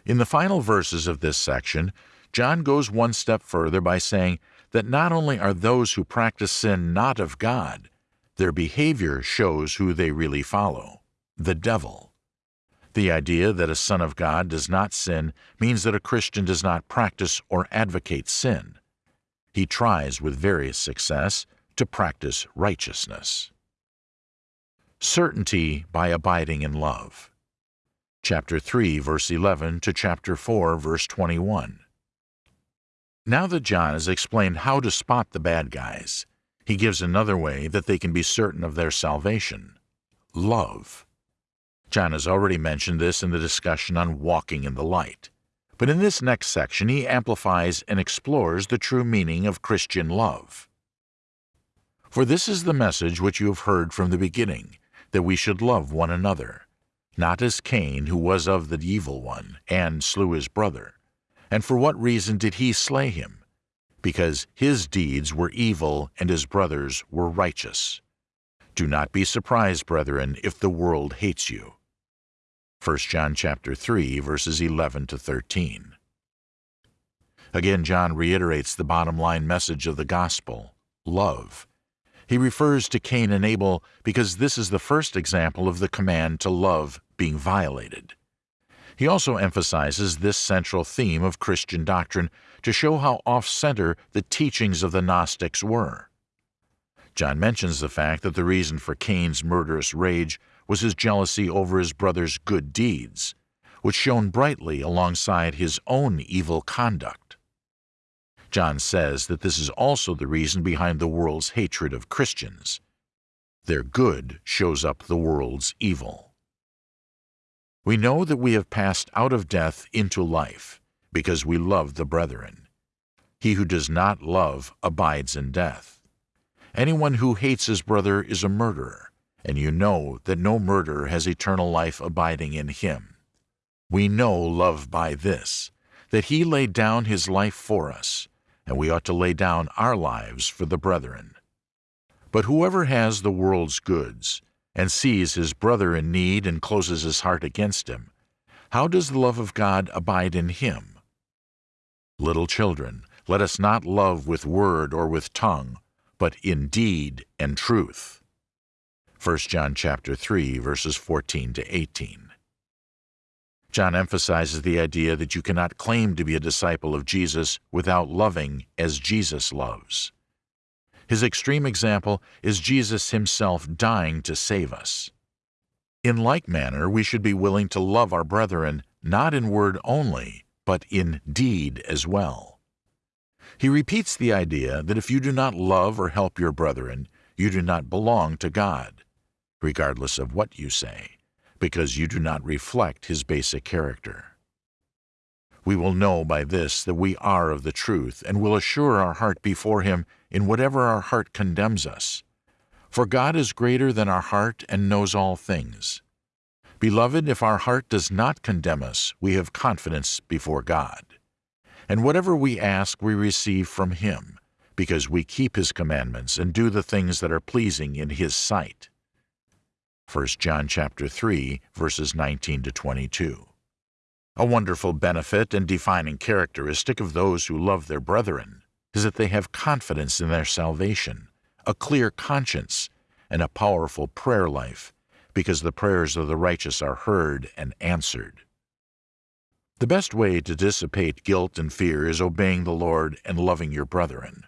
In the final verses of this section, John goes one step further by saying that not only are those who practice sin not of God, their behavior shows who they really follow the devil. The idea that a son of God does not sin means that a Christian does not practice or advocate sin. He tries with various success to practice righteousness. Certainty by abiding in love. Chapter 3, verse 11 to chapter 4, verse 21. Now that John has explained how to spot the bad guys, he gives another way that they can be certain of their salvation love. John has already mentioned this in the discussion on walking in the light. But in this next section, he amplifies and explores the true meaning of Christian love. For this is the message which you have heard from the beginning, that we should love one another, not as Cain, who was of the evil one, and slew his brother. And for what reason did he slay him? Because his deeds were evil and his brothers were righteous. Do not be surprised, brethren, if the world hates you. 1 John chapter 3 verses 11 to 13. Again John reiterates the bottom line message of the gospel, love. He refers to Cain and Abel because this is the first example of the command to love being violated. He also emphasizes this central theme of Christian doctrine to show how off-center the teachings of the Gnostics were. John mentions the fact that the reason for Cain's murderous rage was his jealousy over his brother's good deeds, which shone brightly alongside his own evil conduct. John says that this is also the reason behind the world's hatred of Christians. Their good shows up the world's evil. We know that we have passed out of death into life, because we love the brethren. He who does not love abides in death. Anyone who hates his brother is a murderer, and you know that no murderer has eternal life abiding in him. We know love by this, that he laid down his life for us, and we ought to lay down our lives for the brethren. But whoever has the world's goods, and sees his brother in need and closes his heart against him, how does the love of God abide in him? Little children, let us not love with word or with tongue, but in deed and truth. 1 John chapter 3 verses 14 to 18. John emphasizes the idea that you cannot claim to be a disciple of Jesus without loving as Jesus loves. His extreme example is Jesus himself dying to save us. In like manner, we should be willing to love our brethren not in word only, but in deed as well. He repeats the idea that if you do not love or help your brethren, you do not belong to God, regardless of what you say, because you do not reflect His basic character. We will know by this that we are of the truth, and will assure our heart before Him in whatever our heart condemns us. For God is greater than our heart and knows all things. Beloved, if our heart does not condemn us, we have confidence before God. And whatever we ask, we receive from Him, because we keep His commandments and do the things that are pleasing in His sight. 1 John chapter 3, verses 19 to 22. A wonderful benefit and defining characteristic of those who love their brethren is that they have confidence in their salvation, a clear conscience, and a powerful prayer life, because the prayers of the righteous are heard and answered. The best way to dissipate guilt and fear is obeying the Lord and loving your brethren.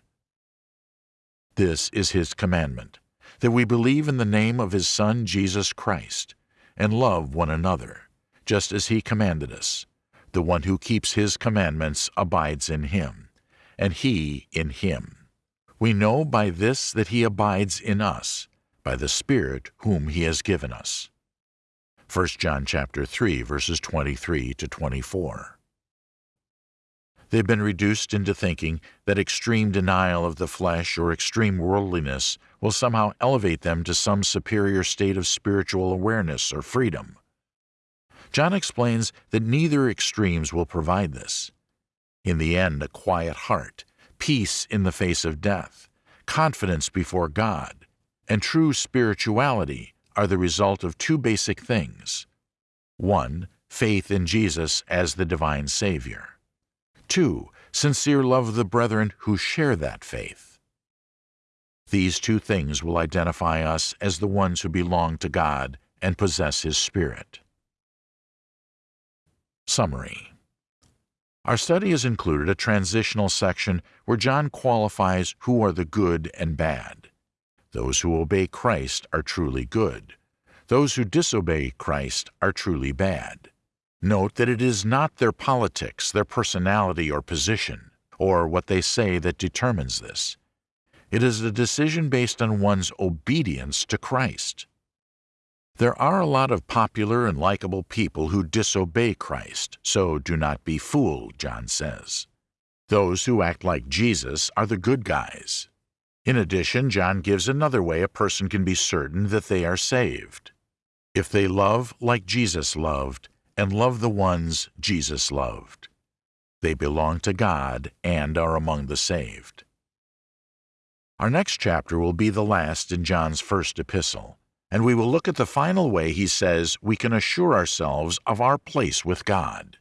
This is His commandment, that we believe in the name of His Son Jesus Christ, and love one another, just as He commanded us. The one who keeps His commandments abides in Him, and He in Him. We know by this that He abides in us, by the Spirit whom He has given us. 1 John chapter 3 verses 23 to 24. They've been reduced into thinking that extreme denial of the flesh or extreme worldliness will somehow elevate them to some superior state of spiritual awareness or freedom. John explains that neither extremes will provide this. In the end, a quiet heart, peace in the face of death, confidence before God, and true spirituality are the result of two basic things. One, faith in Jesus as the divine Savior. Two, sincere love of the brethren who share that faith. These two things will identify us as the ones who belong to God and possess His Spirit. Summary Our study has included a transitional section where John qualifies who are the good and bad. Those who obey Christ are truly good. Those who disobey Christ are truly bad. Note that it is not their politics, their personality or position, or what they say that determines this. It is a decision based on one's obedience to Christ. There are a lot of popular and likable people who disobey Christ, so do not be fooled, John says. Those who act like Jesus are the good guys. In addition, John gives another way a person can be certain that they are saved. If they love like Jesus loved, and love the ones Jesus loved, they belong to God and are among the saved. Our next chapter will be the last in John's first epistle, and we will look at the final way he says we can assure ourselves of our place with God.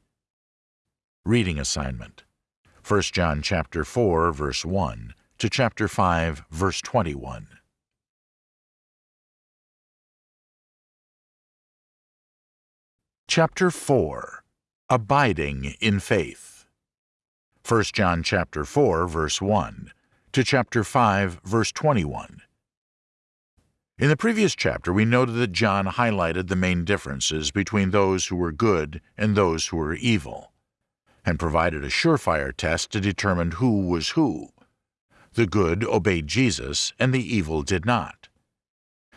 Reading assignment 1 John chapter 4 verse 1 to chapter 5, verse 21. Chapter 4 Abiding in Faith 1 John chapter 4, verse 1 to chapter 5, verse 21. In the previous chapter, we noted that John highlighted the main differences between those who were good and those who were evil, and provided a surefire test to determine who was who. The good obeyed Jesus, and the evil did not.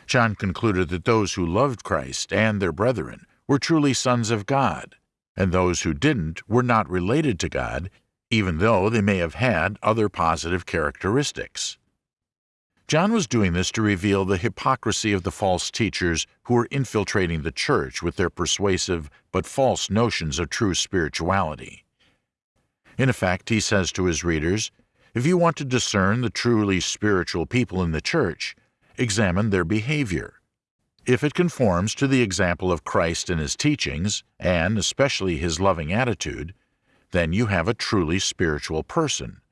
John concluded that those who loved Christ and their brethren were truly sons of God, and those who didn't were not related to God, even though they may have had other positive characteristics. John was doing this to reveal the hypocrisy of the false teachers who were infiltrating the church with their persuasive but false notions of true spirituality. In effect, he says to his readers, if you want to discern the truly spiritual people in the church, examine their behavior. If it conforms to the example of Christ and his teachings, and especially his loving attitude, then you have a truly spiritual person.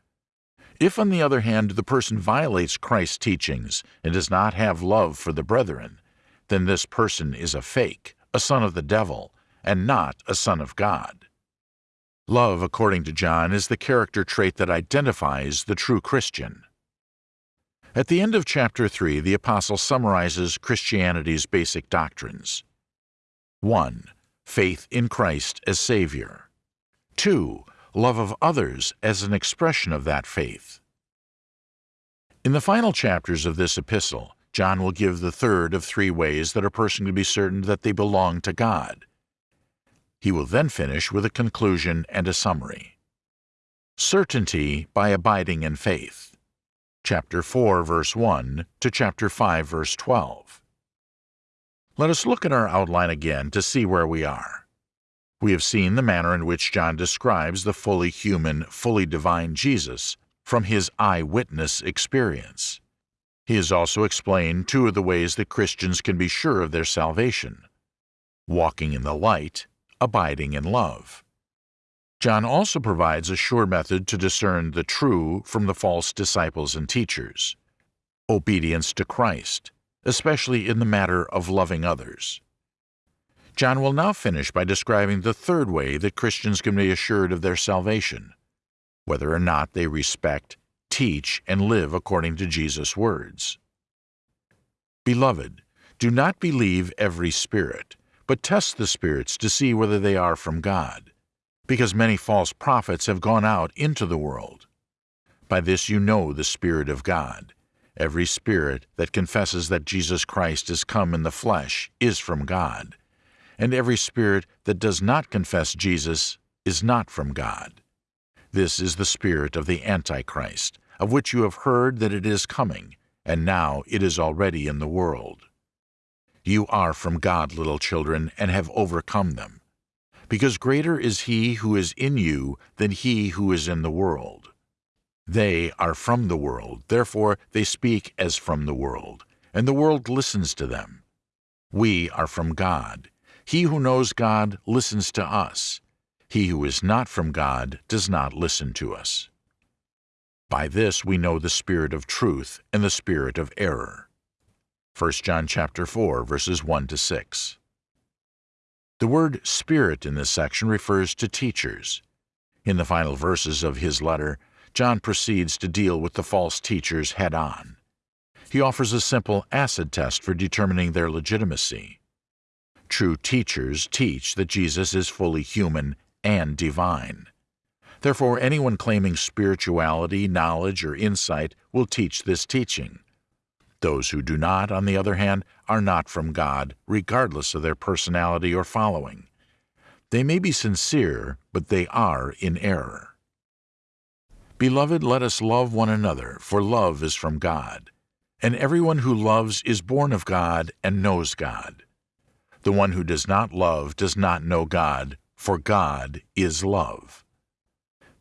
If, on the other hand, the person violates Christ's teachings and does not have love for the brethren, then this person is a fake, a son of the devil, and not a son of God. Love, according to John, is the character trait that identifies the true Christian. At the end of chapter 3, the Apostle summarizes Christianity's basic doctrines. 1. Faith in Christ as Savior. 2. Love of others as an expression of that faith. In the final chapters of this epistle, John will give the third of three ways that a person can be certain that they belong to God. He will then finish with a conclusion and a summary. Certainty by abiding in faith. Chapter 4, verse 1 to chapter 5, verse 12. Let us look at our outline again to see where we are. We have seen the manner in which John describes the fully human, fully divine Jesus from his eyewitness experience. He has also explained two of the ways that Christians can be sure of their salvation walking in the light abiding in love. John also provides a sure method to discern the true from the false disciples and teachers obedience to Christ, especially in the matter of loving others. John will now finish by describing the third way that Christians can be assured of their salvation, whether or not they respect, teach, and live according to Jesus' words. Beloved, do not believe every spirit, but test the spirits to see whether they are from God, because many false prophets have gone out into the world. By this you know the Spirit of God. Every spirit that confesses that Jesus Christ is come in the flesh is from God and every spirit that does not confess Jesus is not from God. This is the spirit of the Antichrist, of which you have heard that it is coming, and now it is already in the world. You are from God, little children, and have overcome them, because greater is he who is in you than he who is in the world. They are from the world, therefore they speak as from the world, and the world listens to them. We are from God, he who knows God listens to us. He who is not from God does not listen to us. By this we know the spirit of truth and the spirit of error. 1 John chapter 4 verses 1 to 6. The word spirit in this section refers to teachers. In the final verses of his letter, John proceeds to deal with the false teachers head on. He offers a simple acid test for determining their legitimacy. True teachers teach that Jesus is fully human and divine. Therefore, anyone claiming spirituality, knowledge, or insight will teach this teaching. Those who do not, on the other hand, are not from God, regardless of their personality or following. They may be sincere, but they are in error. Beloved, let us love one another, for love is from God. And everyone who loves is born of God and knows God. The one who does not love does not know God, for God is love.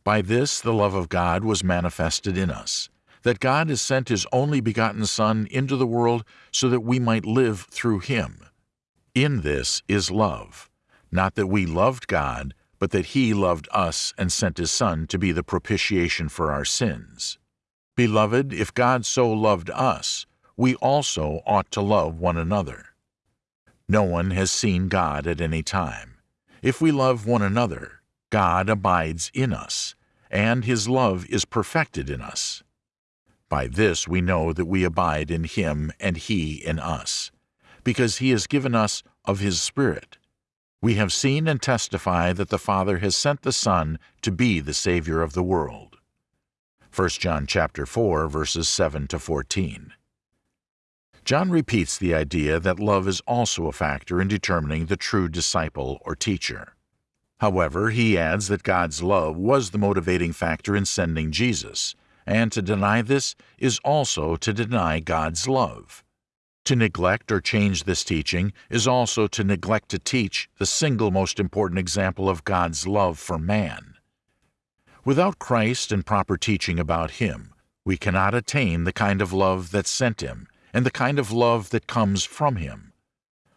By this the love of God was manifested in us, that God has sent His only begotten Son into the world so that we might live through Him. In this is love, not that we loved God, but that He loved us and sent His Son to be the propitiation for our sins. Beloved, if God so loved us, we also ought to love one another. No one has seen God at any time. If we love one another, God abides in us, and His love is perfected in us. By this we know that we abide in Him and He in us, because He has given us of His Spirit. We have seen and testify that the Father has sent the Son to be the Savior of the world. 1 John chapter 4 verses 7 to 14. John repeats the idea that love is also a factor in determining the true disciple or teacher. However, he adds that God's love was the motivating factor in sending Jesus, and to deny this is also to deny God's love. To neglect or change this teaching is also to neglect to teach the single most important example of God's love for man. Without Christ and proper teaching about Him, we cannot attain the kind of love that sent Him and the kind of love that comes from him.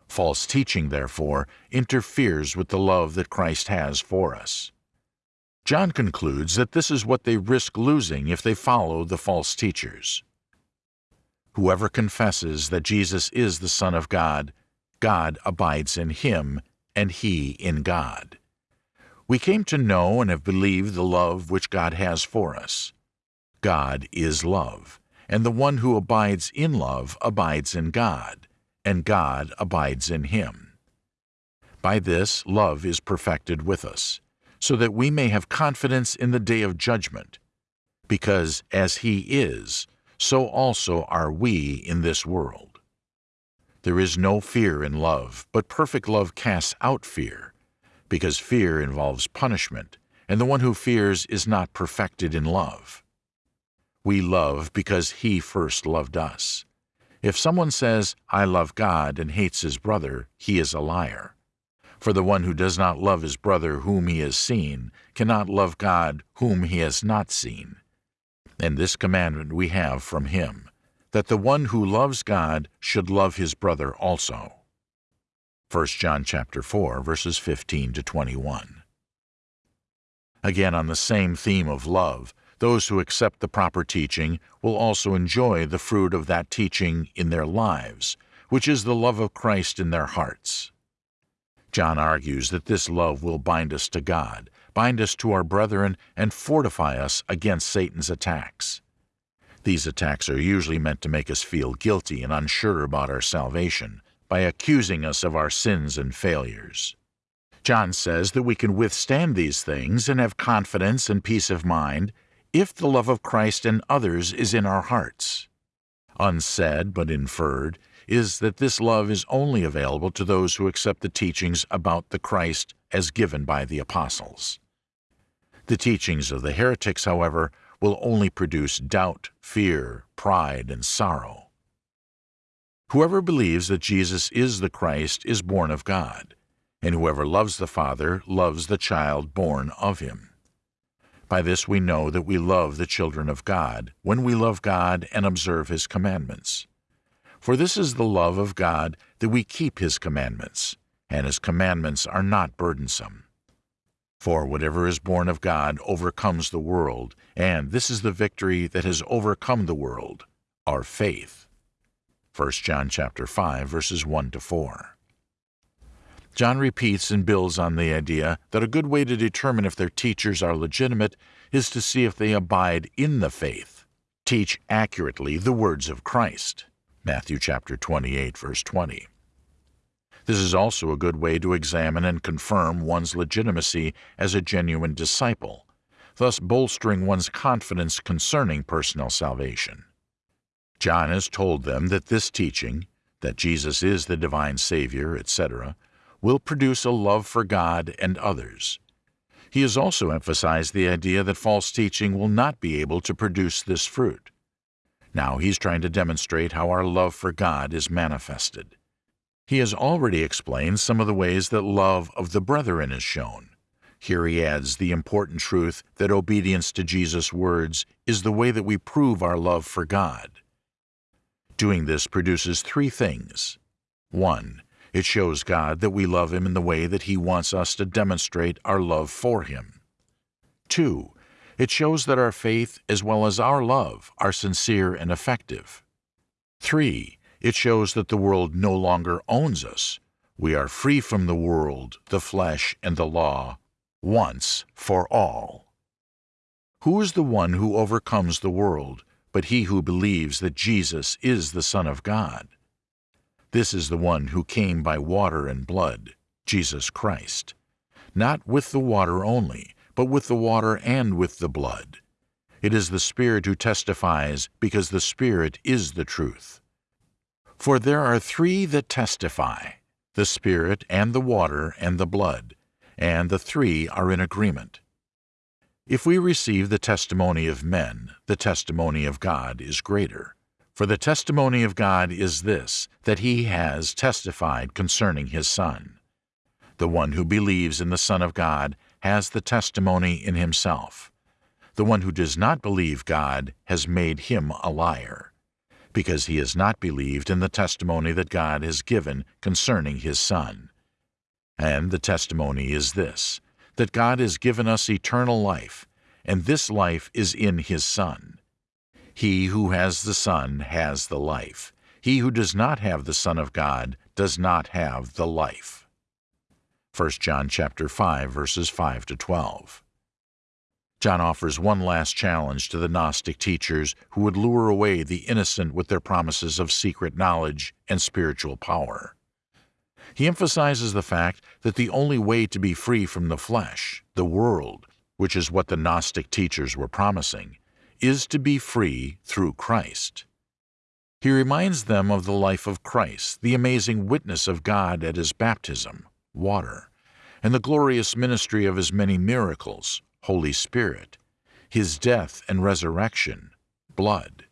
False teaching, therefore, interferes with the love that Christ has for us. John concludes that this is what they risk losing if they follow the false teachers. Whoever confesses that Jesus is the Son of God, God abides in him, and he in God. We came to know and have believed the love which God has for us. God is love and the one who abides in love abides in God, and God abides in him. By this love is perfected with us, so that we may have confidence in the day of judgment, because as he is, so also are we in this world. There is no fear in love, but perfect love casts out fear, because fear involves punishment, and the one who fears is not perfected in love. We love because He first loved us. If someone says, I love God, and hates his brother, he is a liar. For the one who does not love his brother whom he has seen cannot love God whom he has not seen. And this commandment we have from him, that the one who loves God should love his brother also. 1 John chapter 4 verses 15 to 21. Again on the same theme of love, Those who accept the proper teaching will also enjoy the fruit of that teaching in their lives, which is the love of Christ in their hearts. John argues that this love will bind us to God, bind us to our brethren, and fortify us against Satan's attacks. These attacks are usually meant to make us feel guilty and unsure about our salvation by accusing us of our sins and failures. John says that we can withstand these things and have confidence and peace of mind if the love of Christ and others is in our hearts. Unsaid but inferred is that this love is only available to those who accept the teachings about the Christ as given by the apostles. The teachings of the heretics, however, will only produce doubt, fear, pride, and sorrow. Whoever believes that Jesus is the Christ is born of God, and whoever loves the Father loves the child born of him. By this we know that we love the children of God, when we love God and observe His commandments. For this is the love of God, that we keep His commandments, and His commandments are not burdensome. For whatever is born of God overcomes the world, and this is the victory that has overcome the world, our faith. 1 John chapter 5 verses 1 to 4. John repeats and builds on the idea that a good way to determine if their teachers are legitimate is to see if they abide in the faith, teach accurately the words of Christ. Matthew chapter 28 verse 20. This is also a good way to examine and confirm one's legitimacy as a genuine disciple, thus bolstering one's confidence concerning personal salvation. John has told them that this teaching, that Jesus is the divine Savior, etc., will produce a love for God and others. He has also emphasized the idea that false teaching will not be able to produce this fruit. Now he's trying to demonstrate how our love for God is manifested. He has already explained some of the ways that love of the brethren is shown. Here he adds the important truth that obedience to Jesus' words is the way that we prove our love for God. Doing this produces three things. 1. It shows God that we love Him in the way that He wants us to demonstrate our love for Him. 2. It shows that our faith as well as our love are sincere and effective. 3. It shows that the world no longer owns us. We are free from the world, the flesh, and the law, once for all. Who is the one who overcomes the world, but he who believes that Jesus is the Son of God? This is the one who came by water and blood, Jesus Christ. Not with the water only, but with the water and with the blood. It is the Spirit who testifies, because the Spirit is the truth. For there are three that testify the Spirit, and the water, and the blood, and the three are in agreement. If we receive the testimony of men, the testimony of God is greater. For the testimony of God is this, that he has testified concerning his Son. The one who believes in the Son of God has the testimony in himself. The one who does not believe God has made him a liar, because he has not believed in the testimony that God has given concerning his Son. And the testimony is this, that God has given us eternal life, and this life is in his Son. He who has the Son has the life. He who does not have the Son of God does not have the life. 1 John chapter 5 verses 5 to 12. John offers one last challenge to the Gnostic teachers who would lure away the innocent with their promises of secret knowledge and spiritual power. He emphasizes the fact that the only way to be free from the flesh, the world, which is what the Gnostic teachers were promising, is to be free through Christ. He reminds them of the life of Christ, the amazing witness of God at his baptism, water and the glorious ministry of his many miracles, Holy Spirit, his death and resurrection, blood.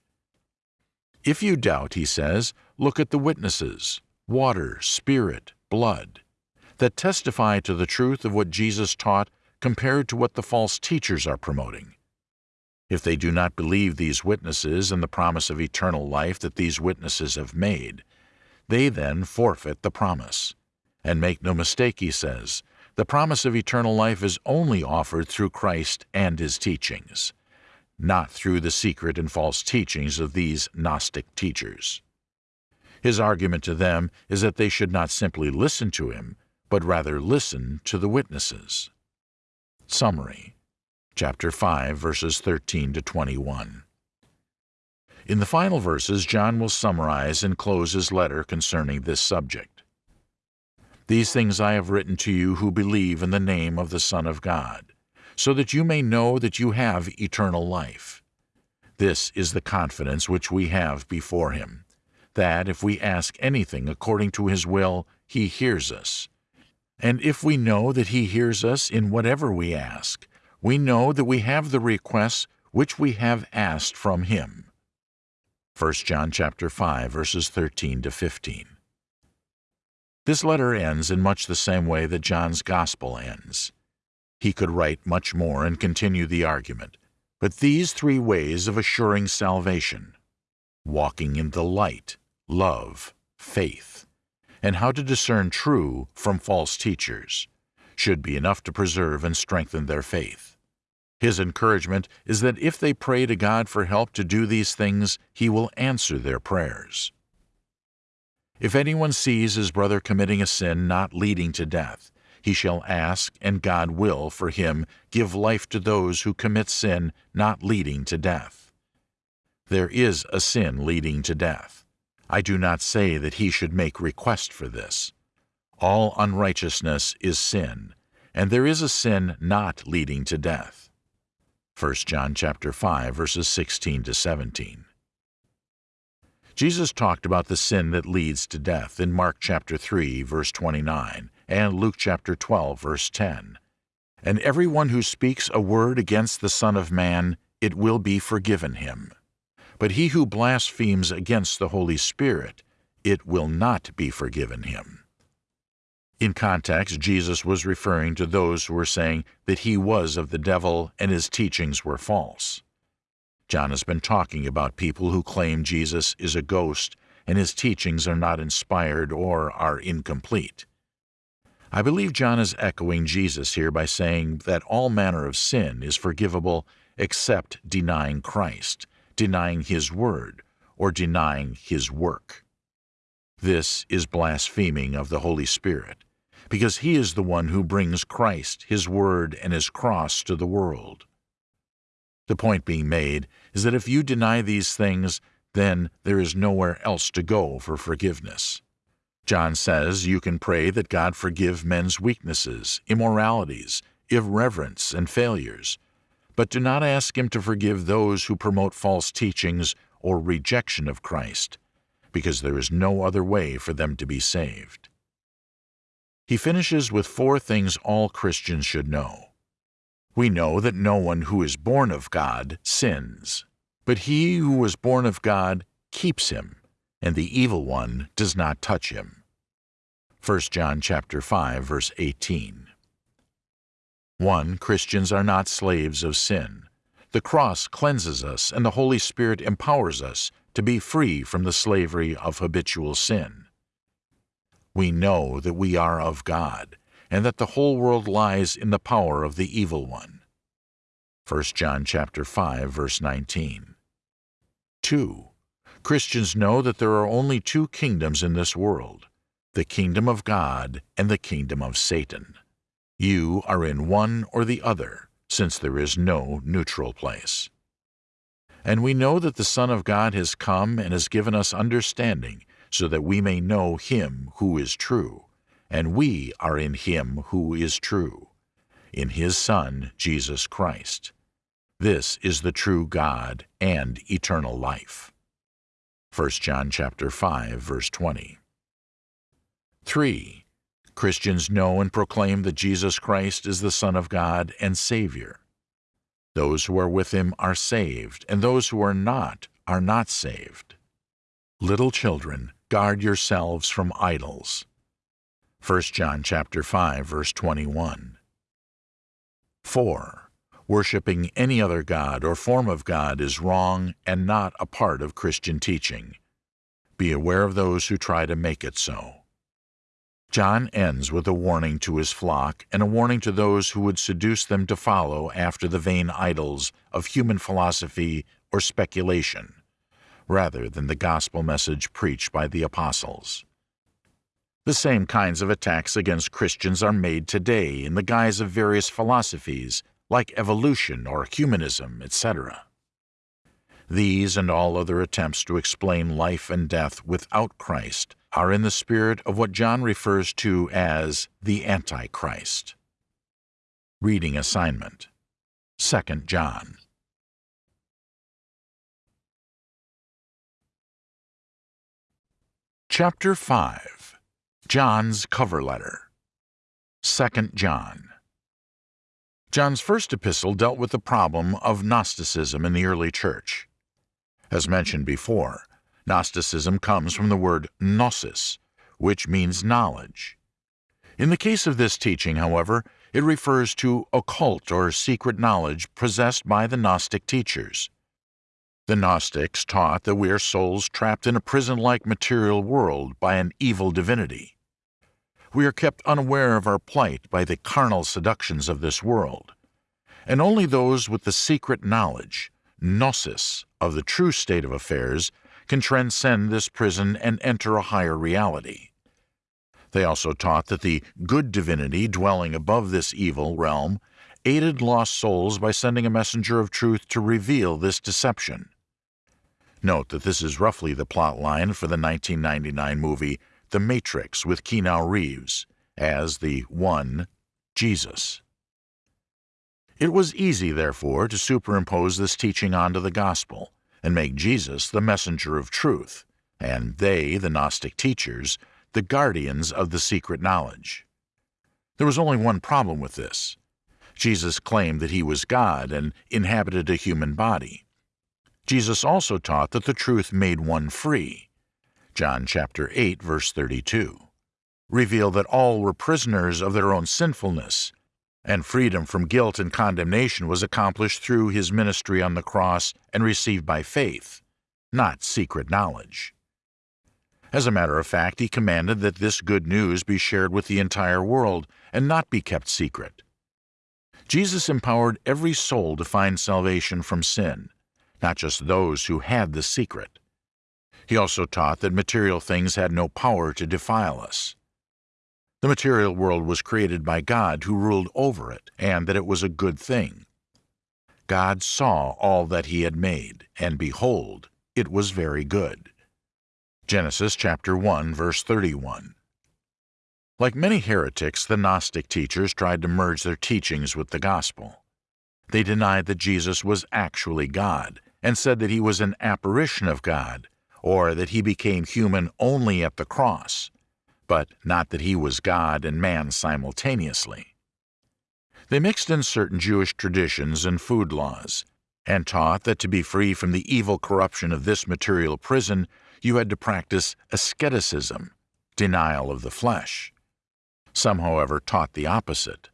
If you doubt, he says, look at the witnesses, water, spirit, blood, that testify to the truth of what Jesus taught compared to what the false teachers are promoting. If they do not believe these witnesses and the promise of eternal life that these witnesses have made, they then forfeit the promise. And make no mistake, he says, the promise of eternal life is only offered through Christ and his teachings. not through the secret and false teachings of these Gnostic teachers. His argument to them is that they should not simply listen to him, but rather listen to the witnesses. Summary Chapter 5, verses 13 to 21. In the final verses, John will summarize and close his letter concerning this subject. These things I have written to you who believe in the name of the Son of God, so that you may know that you have eternal life. This is the confidence which we have before him, that if we ask anything according to his will, he hears us. And if we know that he hears us in whatever we ask, we know that we have the requests which we have asked from him. 1 John chapter 5 verses 13 to 15. This letter ends in much the same way that John's Gospel ends. He could write much more and continue the argument, but these three ways of assuring salvation walking in the light, love, faith, and how to discern true from false teachers should be enough to preserve and strengthen their faith. His encouragement is that if they pray to God for help to do these things, He will answer their prayers. If anyone sees his brother committing a sin not leading to death, he shall ask, and God will, for him, give life to those who commit sin not leading to death. There is a sin leading to death. I do not say that he should make request for this. All unrighteousness is sin, and there is a sin not leading to death. 1 John chapter 5 verses 16 to 17. Jesus talked about the sin that leads to death in Mark chapter 3 verse 29 and Luke chapter 12 verse 10. And everyone who speaks a word against the Son of Man, it will be forgiven him. But he who blasphemes against the Holy Spirit, it will not be forgiven him. In context, Jesus was referring to those who were saying that he was of the devil and his teachings were false. John has been talking about people who claim Jesus is a ghost and his teachings are not inspired or are incomplete. I believe John is echoing Jesus here by saying that all manner of sin is forgivable except denying Christ, denying His Word, or denying His work. This is blaspheming of the Holy Spirit, because He is the one who brings Christ, His Word, and His cross to the world. The point being made is that if you deny these things, then there is nowhere else to go for forgiveness. John says you can pray that God forgive men's weaknesses, immoralities, irreverence, and failures, but do not ask Him to forgive those who promote false teachings or rejection of Christ, because there is no other way for them to be saved. He finishes with four things all Christians should know. We know that no one who is born of God sins, but he who was born of God keeps him, and the evil one does not touch him. 1 John chapter 5 verse 18. 1. Christians are not slaves of sin. The cross cleanses us and the Holy Spirit empowers us to be free from the slavery of habitual sin. We know that we are of God and that the whole world lies in the power of the evil one. 1 John chapter 5 verse 19. 2. Christians know that there are only two kingdoms in this world, the kingdom of God and the kingdom of Satan. You are in one or the other, since there is no neutral place. And we know that the Son of God has come and has given us understanding so that we may know him who is true and we are in him who is true, in his Son, Jesus Christ. This is the true God and eternal life. 1 John chapter 5 verse 20. 3. Christians know and proclaim that Jesus Christ is the Son of God and Savior. Those who are with him are saved, and those who are not are not saved. Little children, guard yourselves from idols. 1 John chapter 5 verse 21. 4. Worshipping any other god or form of god is wrong and not a part of Christian teaching. Be aware of those who try to make it so. John ends with a warning to his flock and a warning to those who would seduce them to follow after the vain idols of human philosophy or speculation, rather than the gospel message preached by the apostles. The same kinds of attacks against Christians are made today in the guise of various philosophies like evolution or humanism, etc. These and all other attempts to explain life and death without Christ are in the spirit of what John refers to as the Antichrist. Reading assignment 2 John Chapter 5 John's Cover Letter 2 John John's first epistle dealt with the problem of Gnosticism in the early church. As mentioned before, Gnosticism comes from the word gnosis, which means knowledge. In the case of this teaching, however, it refers to occult or secret knowledge possessed by the Gnostic teachers. The Gnostics taught that we are souls trapped in a prison like material world by an evil divinity. We are kept unaware of our plight by the carnal seductions of this world, and only those with the secret knowledge, gnosis, of the true state of affairs can transcend this prison and enter a higher reality. They also taught that the good divinity dwelling above this evil realm aided lost souls by sending a messenger of truth to reveal this deception. Note that this is roughly the plot line for the 1999 movie The Matrix with Keanu Reeves as the One, Jesus. It was easy, therefore, to superimpose this teaching onto the gospel and make Jesus the messenger of truth, and they, the Gnostic teachers, the guardians of the secret knowledge. There was only one problem with this. Jesus claimed that he was God and inhabited a human body. Jesus also taught that the truth made one free. John chapter 8 verse 32 revealed that all were prisoners of their own sinfulness and freedom from guilt and condemnation was accomplished through his ministry on the cross and received by faith, not secret knowledge. As a matter of fact, he commanded that this good news be shared with the entire world and not be kept secret. Jesus empowered every soul to find salvation from sin, not just those who had the secret. He also taught that material things had no power to defile us. The material world was created by God who ruled over it, and that it was a good thing. God saw all that he had made, and behold, it was very good. Genesis chapter 1 verse 31. Like many heretics, the Gnostic teachers tried to merge their teachings with the gospel. They denied that Jesus was actually God, and said that he was an apparition of God, or that he became human only at the cross, but not that he was God and man simultaneously. They mixed in certain Jewish traditions and food laws, and taught that to be free from the evil corruption of this material prison, you had to practice asceticism, denial of the flesh. Some, however, taught the opposite,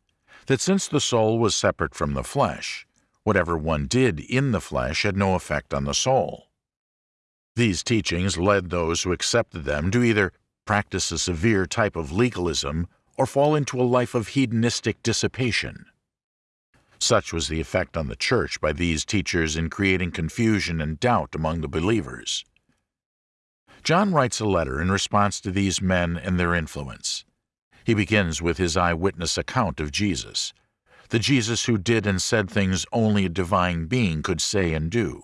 that since the soul was separate from the flesh, whatever one did in the flesh had no effect on the soul. These teachings led those who accepted them to either practice a severe type of legalism, or fall into a life of hedonistic dissipation. Such was the effect on the Church by these teachers in creating confusion and doubt among the believers. John writes a letter in response to these men and their influence. He begins with his eyewitness account of Jesus, the Jesus who did and said things only a divine being could say and do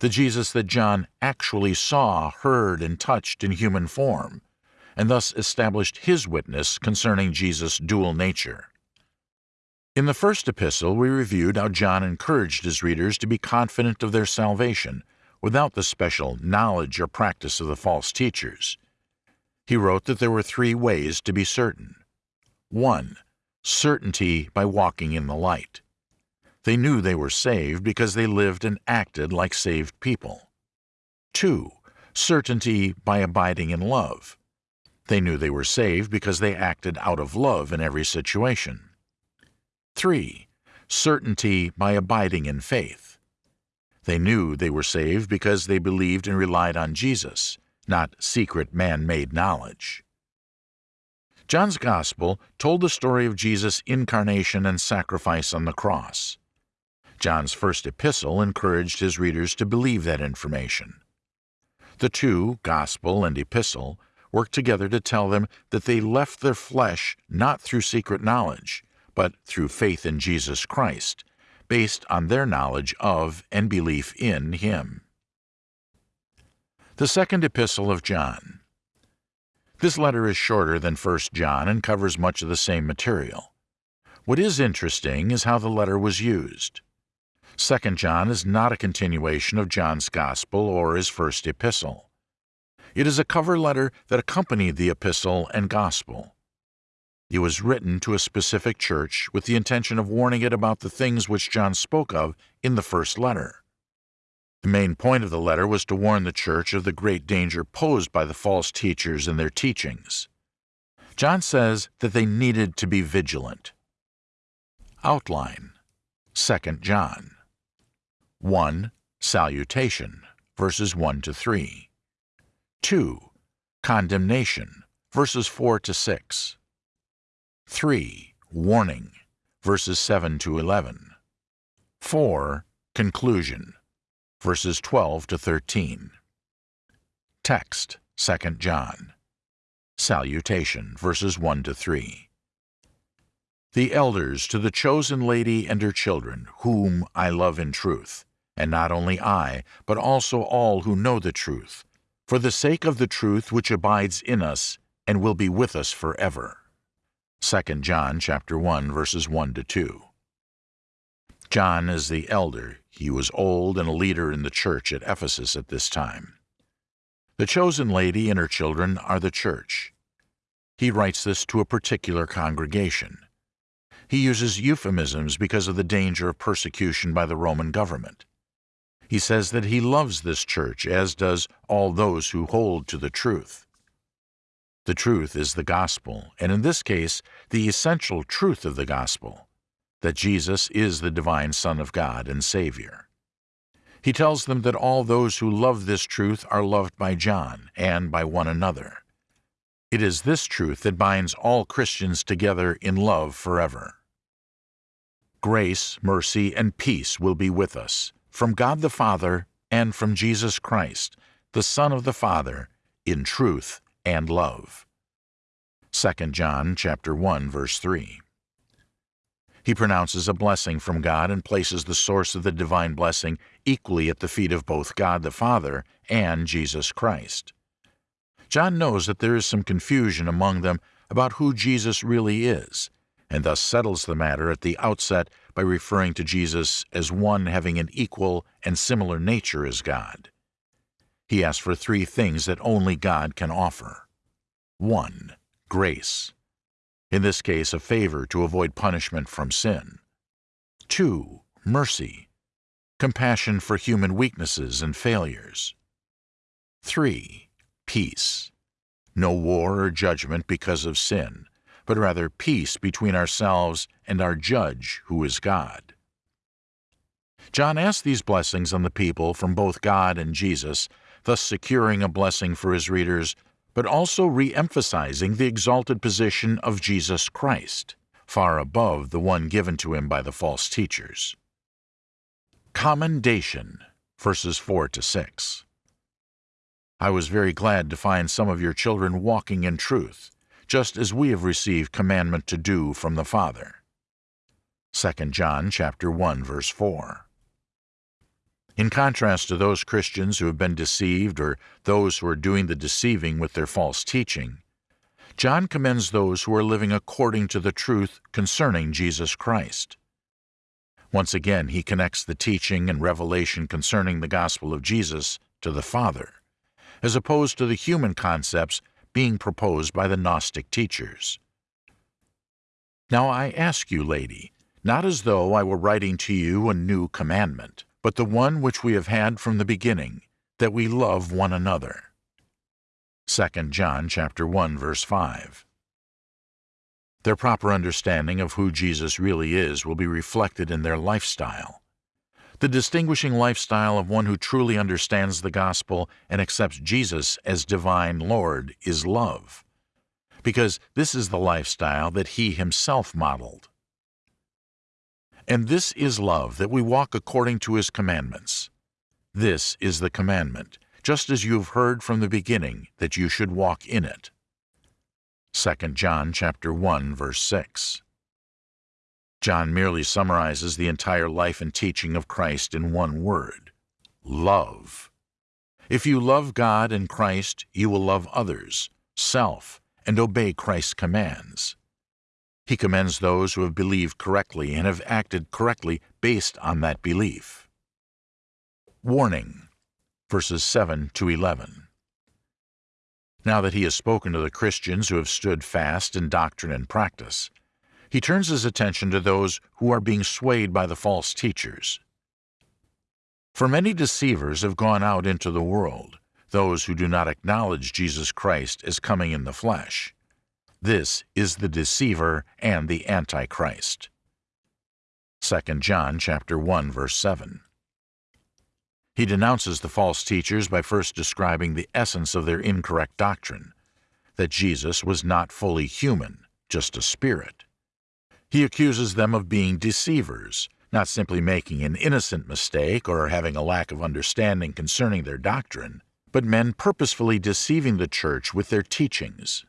the Jesus that John actually saw, heard, and touched in human form, and thus established his witness concerning Jesus' dual nature. In the first epistle, we reviewed how John encouraged his readers to be confident of their salvation without the special knowledge or practice of the false teachers. He wrote that there were three ways to be certain. 1. Certainty by walking in the light. They knew they were saved because they lived and acted like saved people. 2. Certainty by abiding in love. They knew they were saved because they acted out of love in every situation. 3. Certainty by abiding in faith. They knew they were saved because they believed and relied on Jesus, not secret man-made knowledge. John's Gospel told the story of Jesus' incarnation and sacrifice on the cross. John's first epistle encouraged his readers to believe that information. The two, Gospel and Epistle, work together to tell them that they left their flesh not through secret knowledge, but through faith in Jesus Christ, based on their knowledge of and belief in Him. The Second Epistle of John this letter is shorter than 1 John and covers much of the same material. What is interesting is how the letter was used. 2 John is not a continuation of John's Gospel or his first epistle. It is a cover letter that accompanied the epistle and Gospel. It was written to a specific church with the intention of warning it about the things which John spoke of in the first letter. The main point of the letter was to warn the church of the great danger posed by the false teachers and their teachings. John says that they needed to be vigilant. Outline 2 John 1. Salutation, verses 1 to 3. 2. Condemnation, verses 4 to 6. 3. Warning, verses 7 to 11. 4. Conclusion, verses 12 to 13. Text, 2 John. Salutation, verses 1 to 3. The elders to the chosen lady and her children, whom I love in truth, and not only I, but also all who know the truth, for the sake of the truth which abides in us and will be with us forever. 2 John chapter 1 verses 1 to 2. John is the elder. He was old and a leader in the church at Ephesus at this time. The chosen lady and her children are the church. He writes this to a particular congregation. He uses euphemisms because of the danger of persecution by the Roman government. He says that he loves this church, as does all those who hold to the truth. The truth is the gospel, and in this case, the essential truth of the gospel that Jesus is the divine Son of God and Savior. He tells them that all those who love this truth are loved by John and by one another. It is this truth that binds all Christians together in love forever. Grace, mercy, and peace will be with us, from God the Father and from Jesus Christ, the Son of the Father, in truth and love. 2 John chapter 1 verse 3. He pronounces a blessing from God and places the source of the divine blessing equally at the feet of both God the Father and Jesus Christ. John knows that there is some confusion among them about who Jesus really is, and thus settles the matter at the outset by referring to Jesus as one having an equal and similar nature as God. He asks for three things that only God can offer. 1. Grace in this case a favor to avoid punishment from sin. 2. Mercy, compassion for human weaknesses and failures. 3. Peace, no war or judgment because of sin, but rather peace between ourselves and our judge, who is God. John asked these blessings on the people from both God and Jesus, thus securing a blessing for his readers but also re-emphasizing the exalted position of Jesus Christ, far above the one given to him by the false teachers. Commendation, verses 4 to 6. I was very glad to find some of your children walking in truth, just as we have received commandment to do from the Father. 2 John chapter 1 verse 4. In contrast to those Christians who have been deceived or those who are doing the deceiving with their false teaching, John commends those who are living according to the truth concerning Jesus Christ. Once again, he connects the teaching and revelation concerning the gospel of Jesus to the Father, as opposed to the human concepts being proposed by the Gnostic teachers. Now I ask you, lady, not as though I were writing to you a new commandment, but the one which we have had from the beginning, that we love one another. 2 John chapter 1 verse 5. Their proper understanding of who Jesus really is will be reflected in their lifestyle. The distinguishing lifestyle of one who truly understands the gospel and accepts Jesus as divine Lord is love. because this is the lifestyle that he himself modeled. And this is love, that we walk according to his commandments. This is the commandment, just as you have heard from the beginning, that you should walk in it. 2 John chapter 1 verse 6. John merely summarizes the entire life and teaching of Christ in one word, love. If you love God and Christ, you will love others, self, and obey Christ's commands. He commends those who have believed correctly and have acted correctly based on that belief. Warning, verses 7 to 11. Now that he has spoken to the Christians who have stood fast in doctrine and practice, he turns his attention to those who are being swayed by the false teachers. For many deceivers have gone out into the world, those who do not acknowledge Jesus Christ as coming in the flesh. This is the deceiver and the antichrist. 2 John chapter 1 verse 7. He denounces the false teachers by first describing the essence of their incorrect doctrine, that Jesus was not fully human, just a spirit. He accuses them of being deceivers, not simply making an innocent mistake or having a lack of understanding concerning their doctrine, but men purposefully deceiving the church with their teachings.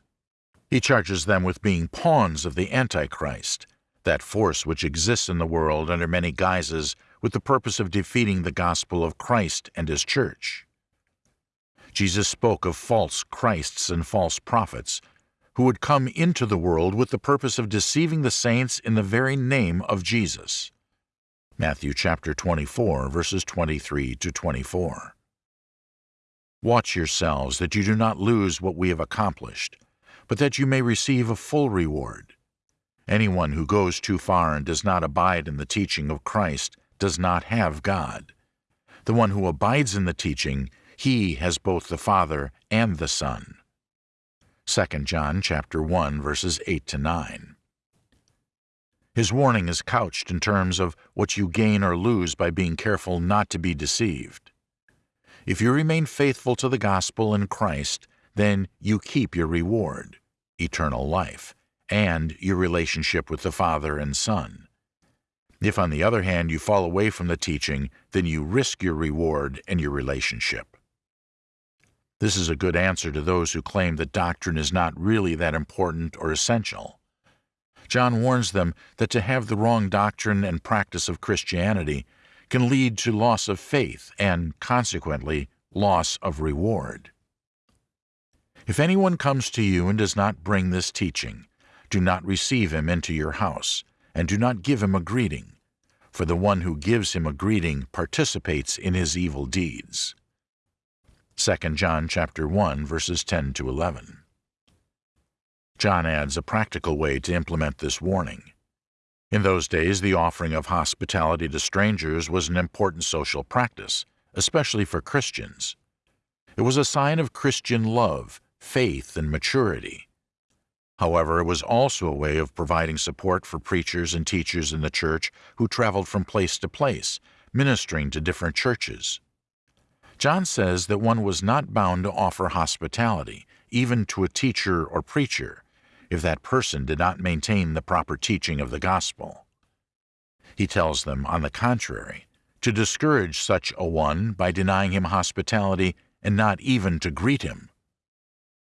He charges them with being pawns of the Antichrist, that force which exists in the world under many guises with the purpose of defeating the gospel of Christ and his church. Jesus spoke of false Christs and false prophets who would come into the world with the purpose of deceiving the saints in the very name of Jesus. Matthew chapter 24, verses 23 to 24. Watch yourselves that you do not lose what we have accomplished, but that you may receive a full reward. Anyone who goes too far and does not abide in the teaching of Christ does not have God. The one who abides in the teaching, he has both the Father and the Son. 2 John chapter 1 verses 8 to 9. His warning is couched in terms of what you gain or lose by being careful not to be deceived. If you remain faithful to the gospel in Christ, then you keep your reward, eternal life, and your relationship with the Father and Son. If, on the other hand, you fall away from the teaching, then you risk your reward and your relationship. This is a good answer to those who claim that doctrine is not really that important or essential. John warns them that to have the wrong doctrine and practice of Christianity can lead to loss of faith and, consequently, loss of reward. If anyone comes to you and does not bring this teaching, do not receive him into your house, and do not give him a greeting, for the one who gives him a greeting participates in his evil deeds. 2 John chapter 1 verses 10 to 11. John adds a practical way to implement this warning. In those days, the offering of hospitality to strangers was an important social practice, especially for Christians. It was a sign of Christian love, faith, and maturity. However, it was also a way of providing support for preachers and teachers in the church who traveled from place to place, ministering to different churches. John says that one was not bound to offer hospitality, even to a teacher or preacher, if that person did not maintain the proper teaching of the gospel. He tells them, on the contrary, to discourage such a one by denying him hospitality and not even to greet him.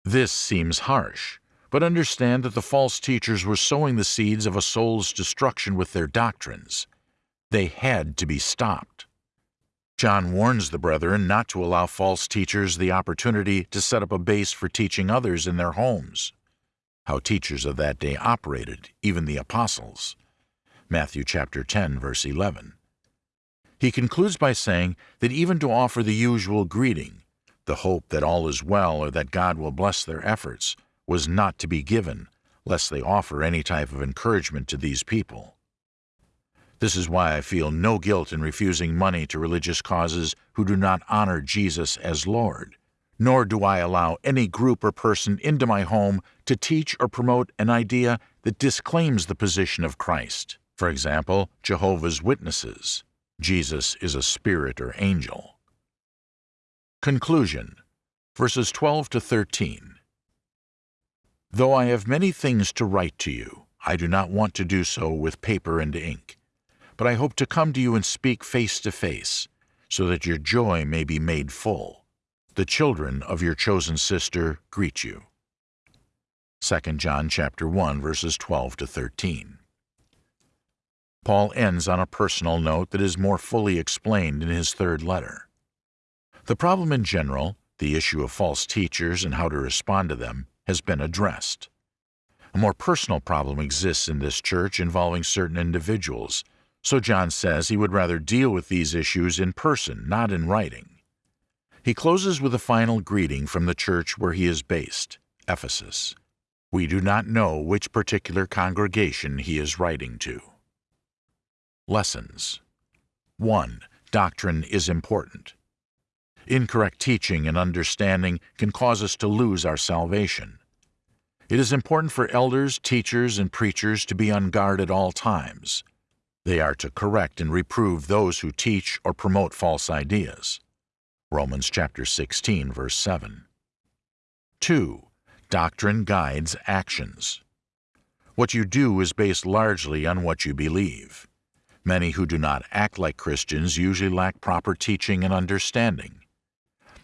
This seems harsh, but understand that the false teachers were sowing the seeds of a soul's destruction with their doctrines. They had to be stopped. John warns the brethren not to allow false teachers the opportunity to set up a base for teaching others in their homes. How teachers of that day operated, even the apostles. Matthew chapter 10 verse 11. He concludes by saying that even to offer the usual greeting, the hope that all is well or that God will bless their efforts, was not to be given, lest they offer any type of encouragement to these people. This is why I feel no guilt in refusing money to religious causes who do not honor Jesus as Lord, nor do I allow any group or person into my home to teach or promote an idea that disclaims the position of Christ. For example, Jehovah's Witnesses. Jesus is a spirit or angel. Conclusion Verses 12 to 13. Though I have many things to write to you, I do not want to do so with paper and ink, but I hope to come to you and speak face to face, so that your joy may be made full. The children of your chosen sister greet you. 2 John chapter 1 verses 12 to 13. Paul ends on a personal note that is more fully explained in his third letter. The problem in general, the issue of false teachers and how to respond to them, has been addressed. A more personal problem exists in this church involving certain individuals, so John says he would rather deal with these issues in person, not in writing. He closes with a final greeting from the church where he is based, Ephesus. We do not know which particular congregation he is writing to. Lessons 1. Doctrine is important. Incorrect teaching and understanding can cause us to lose our salvation. It is important for elders, teachers, and preachers to be on guard at all times. They are to correct and reprove those who teach or promote false ideas. Romans chapter 16, verse 7. 2. Doctrine guides actions. What you do is based largely on what you believe. Many who do not act like Christians usually lack proper teaching and understanding.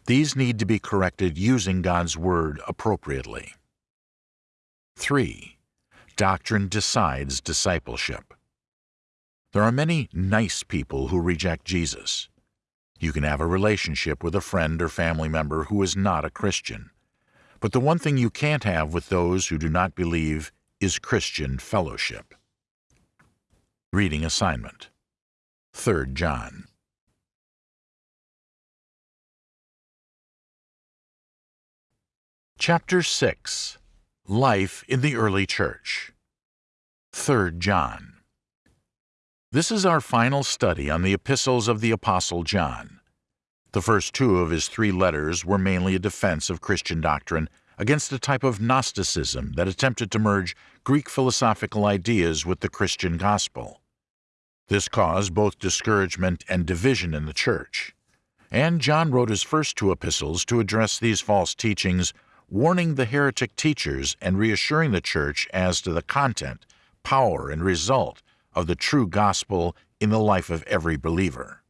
These need to be corrected using God's Word appropriately. 3. Doctrine decides discipleship. There are many nice people who reject Jesus. You can have a relationship with a friend or family member who is not a Christian. But the one thing you can't have with those who do not believe is Christian fellowship. Reading assignment 3 John Chapter 6 Life in the Early Church 3 John This is our final study on the epistles of the Apostle John. The first two of his three letters were mainly a defense of Christian doctrine against a type of Gnosticism that attempted to merge Greek philosophical ideas with the Christian gospel. This caused both discouragement and division in the church. And John wrote his first two epistles to address these false teachings, warning the heretic teachers and reassuring the church as to the content, power, and result of the true gospel in the life of every believer.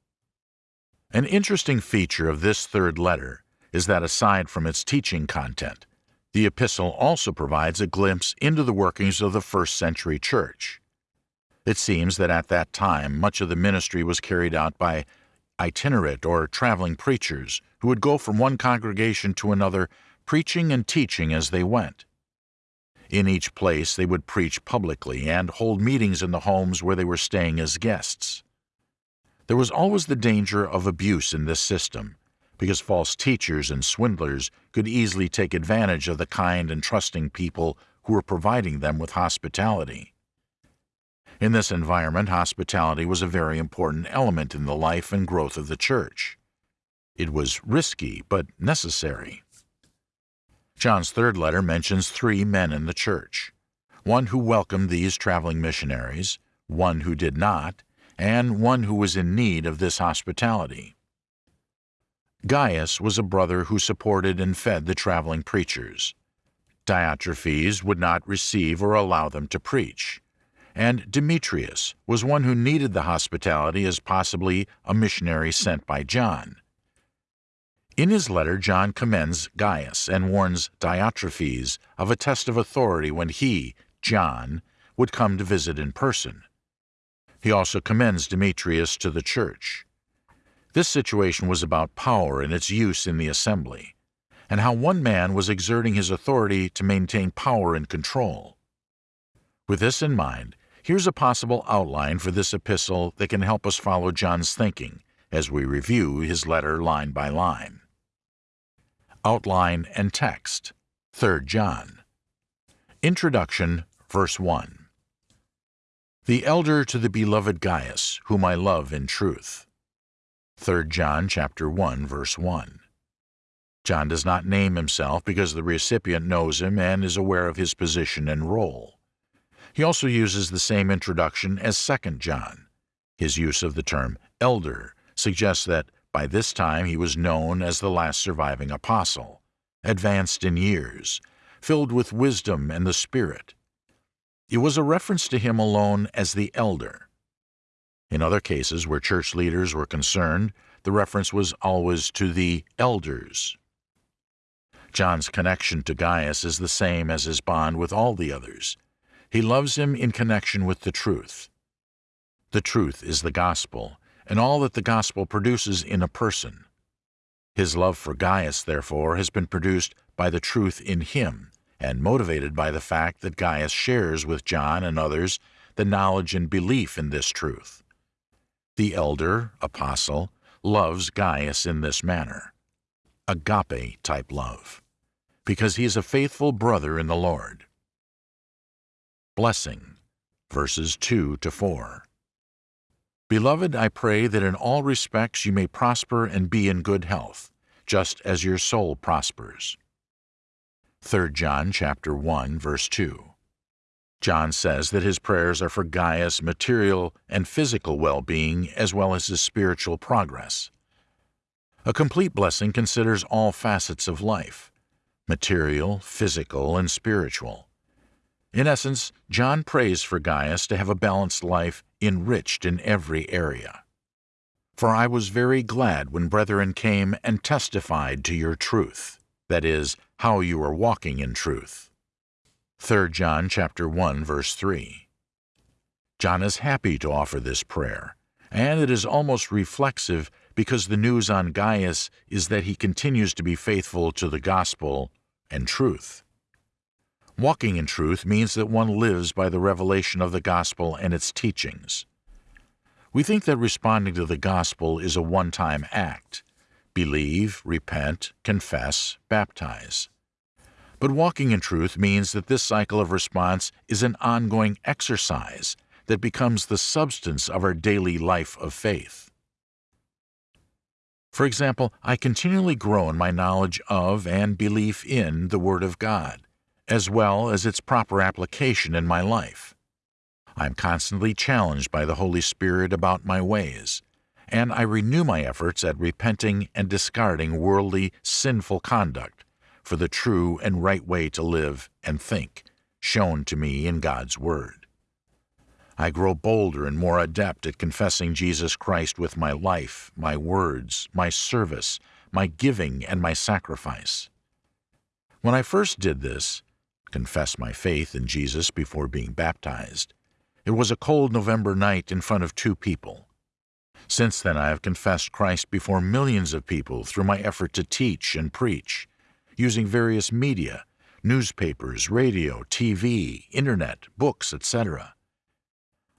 An interesting feature of this third letter is that aside from its teaching content, the epistle also provides a glimpse into the workings of the first century church. It seems that at that time much of the ministry was carried out by itinerant or traveling preachers who would go from one congregation to another preaching and teaching as they went. In each place they would preach publicly and hold meetings in the homes where they were staying as guests. There was always the danger of abuse in this system, because false teachers and swindlers could easily take advantage of the kind and trusting people who were providing them with hospitality. In this environment, hospitality was a very important element in the life and growth of the church. It was risky, but necessary. John's third letter mentions three men in the church one who welcomed these traveling missionaries, one who did not, and one who was in need of this hospitality. Gaius was a brother who supported and fed the traveling preachers. Diotrephes would not receive or allow them to preach. And Demetrius was one who needed the hospitality as possibly a missionary sent by John. In his letter, John commends Gaius and warns Diotrephes of a test of authority when he, John, would come to visit in person. He also commends Demetrius to the church. This situation was about power and its use in the assembly, and how one man was exerting his authority to maintain power and control. With this in mind, here's a possible outline for this epistle that can help us follow John's thinking as we review his letter line by line. Outline and Text 3 John Introduction, verse 1 the elder to the beloved Gaius, whom I love in truth. 3 John chapter 1 verse 1. John does not name himself because the recipient knows him and is aware of his position and role. He also uses the same introduction as 2 John. His use of the term elder suggests that by this time he was known as the last surviving apostle, advanced in years, filled with wisdom and the Spirit. It was a reference to him alone as the elder. In other cases where church leaders were concerned, the reference was always to the elders. John's connection to Gaius is the same as his bond with all the others. He loves him in connection with the truth. The truth is the gospel, and all that the gospel produces in a person. His love for Gaius, therefore, has been produced by the truth in him, and motivated by the fact that Gaius shares with John and others the knowledge and belief in this truth. The elder, apostle, loves Gaius in this manner agape type love, because he is a faithful brother in the Lord. Blessing, verses 2 to 4. Beloved, I pray that in all respects you may prosper and be in good health, just as your soul prospers. 3 John chapter 1 verse 2. John says that his prayers are for Gaius' material and physical well-being as well as his spiritual progress. A complete blessing considers all facets of life, material, physical, and spiritual. In essence, John prays for Gaius to have a balanced life enriched in every area. For I was very glad when brethren came and testified to your truth, that is, how you are walking in truth. 3 John chapter 1 verse 3. John is happy to offer this prayer, and it is almost reflexive because the news on Gaius is that he continues to be faithful to the gospel and truth. Walking in truth means that one lives by the revelation of the gospel and its teachings. We think that responding to the gospel is a one-time act. Believe, repent, confess, baptize. But walking in truth means that this cycle of response is an ongoing exercise that becomes the substance of our daily life of faith. For example, I continually grow in my knowledge of and belief in the Word of God as well as its proper application in my life. I am constantly challenged by the Holy Spirit about my ways, and I renew my efforts at repenting and discarding worldly, sinful conduct for the true and right way to live and think, shown to me in God's Word. I grow bolder and more adept at confessing Jesus Christ with my life, my words, my service, my giving, and my sacrifice. When I first did this, confess my faith in Jesus before being baptized. It was a cold November night in front of two people. Since then, I have confessed Christ before millions of people through my effort to teach and preach, using various media, newspapers, radio, TV, internet, books, etc.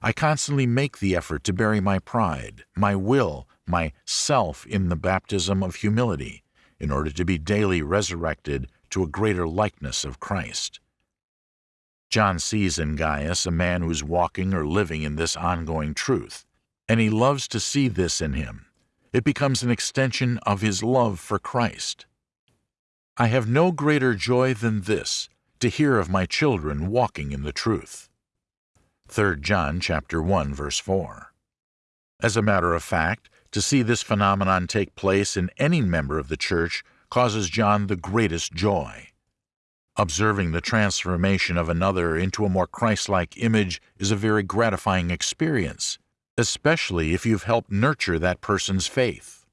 I constantly make the effort to bury my pride, my will, my self in the baptism of humility, in order to be daily resurrected to a greater likeness of Christ. John sees in Gaius a man who's walking or living in this ongoing truth, and he loves to see this in him. It becomes an extension of his love for Christ. I have no greater joy than this, to hear of my children walking in the truth. 3 John chapter 1 verse 4. As a matter of fact, to see this phenomenon take place in any member of the church causes John the greatest joy. Observing the transformation of another into a more Christ-like image is a very gratifying experience, especially if you've helped nurture that person's faith.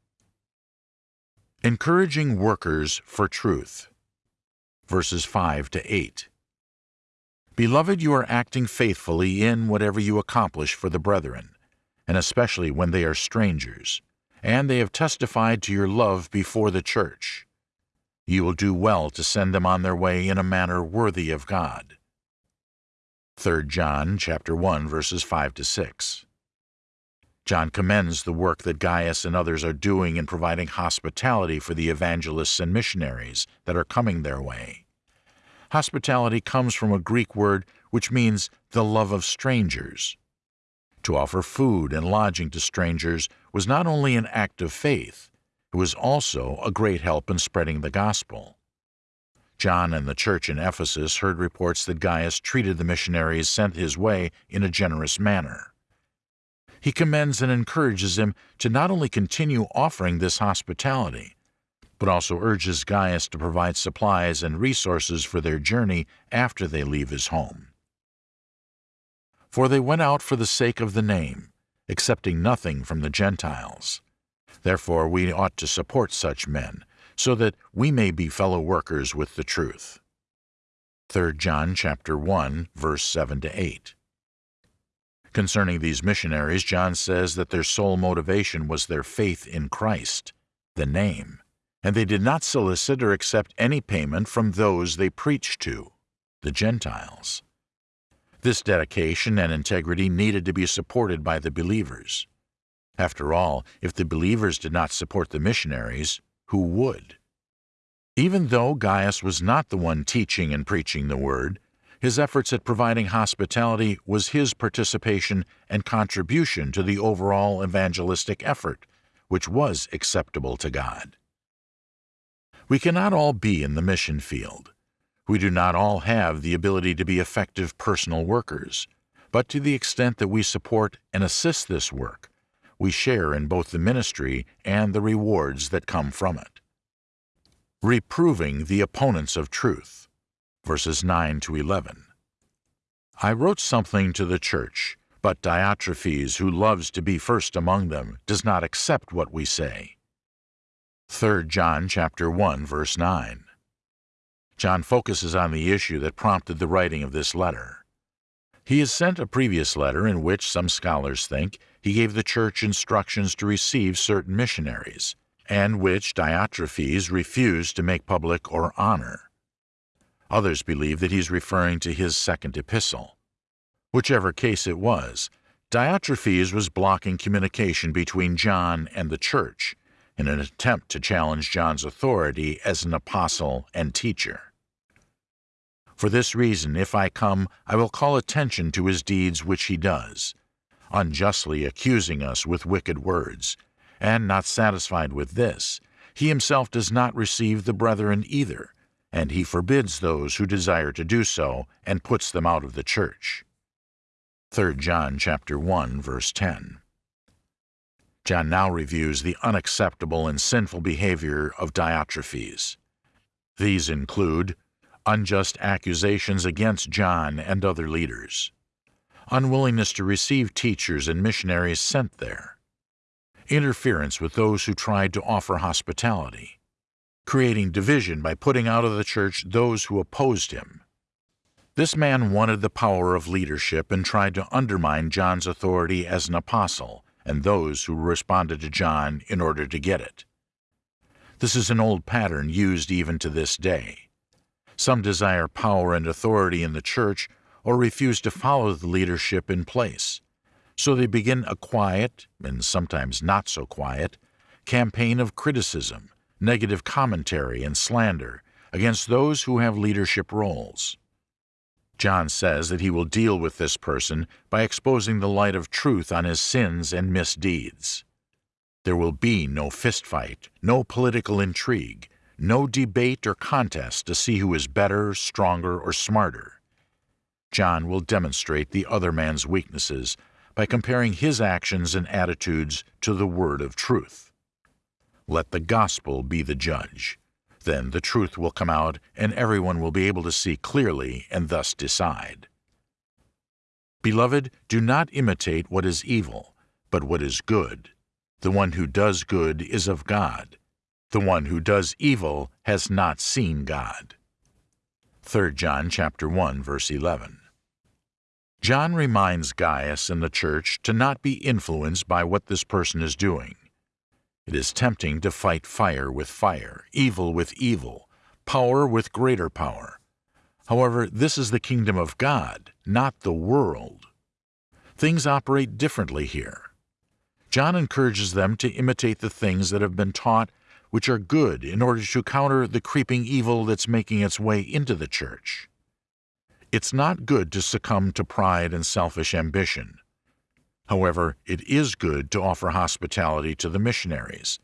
Encouraging workers for truth. Verses 5 to 8. Beloved, you are acting faithfully in whatever you accomplish for the brethren, and especially when they are strangers, and they have testified to your love before the church you will do well to send them on their way in a manner worthy of God. 3 John chapter 1 verses 5 to 6. John commends the work that Gaius and others are doing in providing hospitality for the evangelists and missionaries that are coming their way. Hospitality comes from a Greek word which means the love of strangers. To offer food and lodging to strangers was not only an act of faith, who was also a great help in spreading the gospel. John and the church in Ephesus heard reports that Gaius treated the missionaries sent his way in a generous manner. He commends and encourages him to not only continue offering this hospitality, but also urges Gaius to provide supplies and resources for their journey after they leave his home. For they went out for the sake of the name, accepting nothing from the Gentiles. Therefore we ought to support such men, so that we may be fellow workers with the truth. 3 John chapter 1 verse 7 to 8. Concerning these missionaries, John says that their sole motivation was their faith in Christ, the name, and they did not solicit or accept any payment from those they preached to, the Gentiles. This dedication and integrity needed to be supported by the believers. After all, if the believers did not support the missionaries, who would? Even though Gaius was not the one teaching and preaching the word, his efforts at providing hospitality was his participation and contribution to the overall evangelistic effort, which was acceptable to God. We cannot all be in the mission field. We do not all have the ability to be effective personal workers, but to the extent that we support and assist this work, we share in both the ministry and the rewards that come from it. Reproving the opponents of truth verses 9 to 11. I wrote something to the church, but Diotrephes, who loves to be first among them, does not accept what we say. 3 John chapter 1 verse 9. John focuses on the issue that prompted the writing of this letter. He has sent a previous letter in which some scholars think he gave the church instructions to receive certain missionaries, and which Diotrephes refused to make public or honor. Others believe that he's referring to his second epistle. Whichever case it was, Diotrephes was blocking communication between John and the church in an attempt to challenge John's authority as an apostle and teacher. For this reason, if I come, I will call attention to his deeds which he does, unjustly accusing us with wicked words, and not satisfied with this, he himself does not receive the brethren either, and he forbids those who desire to do so and puts them out of the church. 3 John chapter 1 verse 10. John now reviews the unacceptable and sinful behavior of Diotrephes. These include unjust accusations against John and other leaders, unwillingness to receive teachers and missionaries sent there, interference with those who tried to offer hospitality, creating division by putting out of the church those who opposed him. This man wanted the power of leadership and tried to undermine John's authority as an apostle and those who responded to John in order to get it. This is an old pattern used even to this day. Some desire power and authority in the church or refuse to follow the leadership in place. So they begin a quiet, and sometimes not so quiet, campaign of criticism, negative commentary, and slander against those who have leadership roles. John says that he will deal with this person by exposing the light of truth on his sins and misdeeds. There will be no fistfight, no political intrigue, no debate or contest to see who is better, stronger, or smarter. John will demonstrate the other man's weaknesses by comparing his actions and attitudes to the word of truth. Let the gospel be the judge. Then the truth will come out, and everyone will be able to see clearly and thus decide. Beloved, do not imitate what is evil, but what is good. The one who does good is of God. The one who does evil has not seen God. 3 John chapter 1 verse 11. John reminds Gaius and the church to not be influenced by what this person is doing. It is tempting to fight fire with fire, evil with evil, power with greater power. However, this is the kingdom of God, not the world. Things operate differently here. John encourages them to imitate the things that have been taught which are good in order to counter the creeping evil that's making its way into the church. It's not good to succumb to pride and selfish ambition. However, it is good to offer hospitality to the missionaries,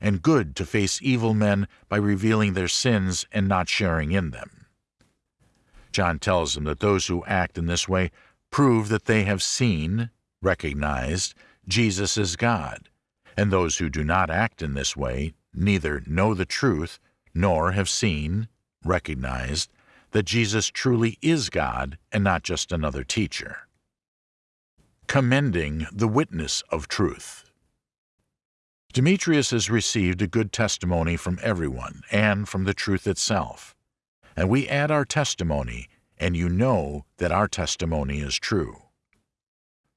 and good to face evil men by revealing their sins and not sharing in them. John tells them that those who act in this way prove that they have seen, recognized, Jesus as God, and those who do not act in this way neither know the truth nor have seen, recognized, that Jesus truly is God and not just another teacher. Commending the witness of truth. Demetrius has received a good testimony from everyone and from the truth itself. And we add our testimony, and you know that our testimony is true.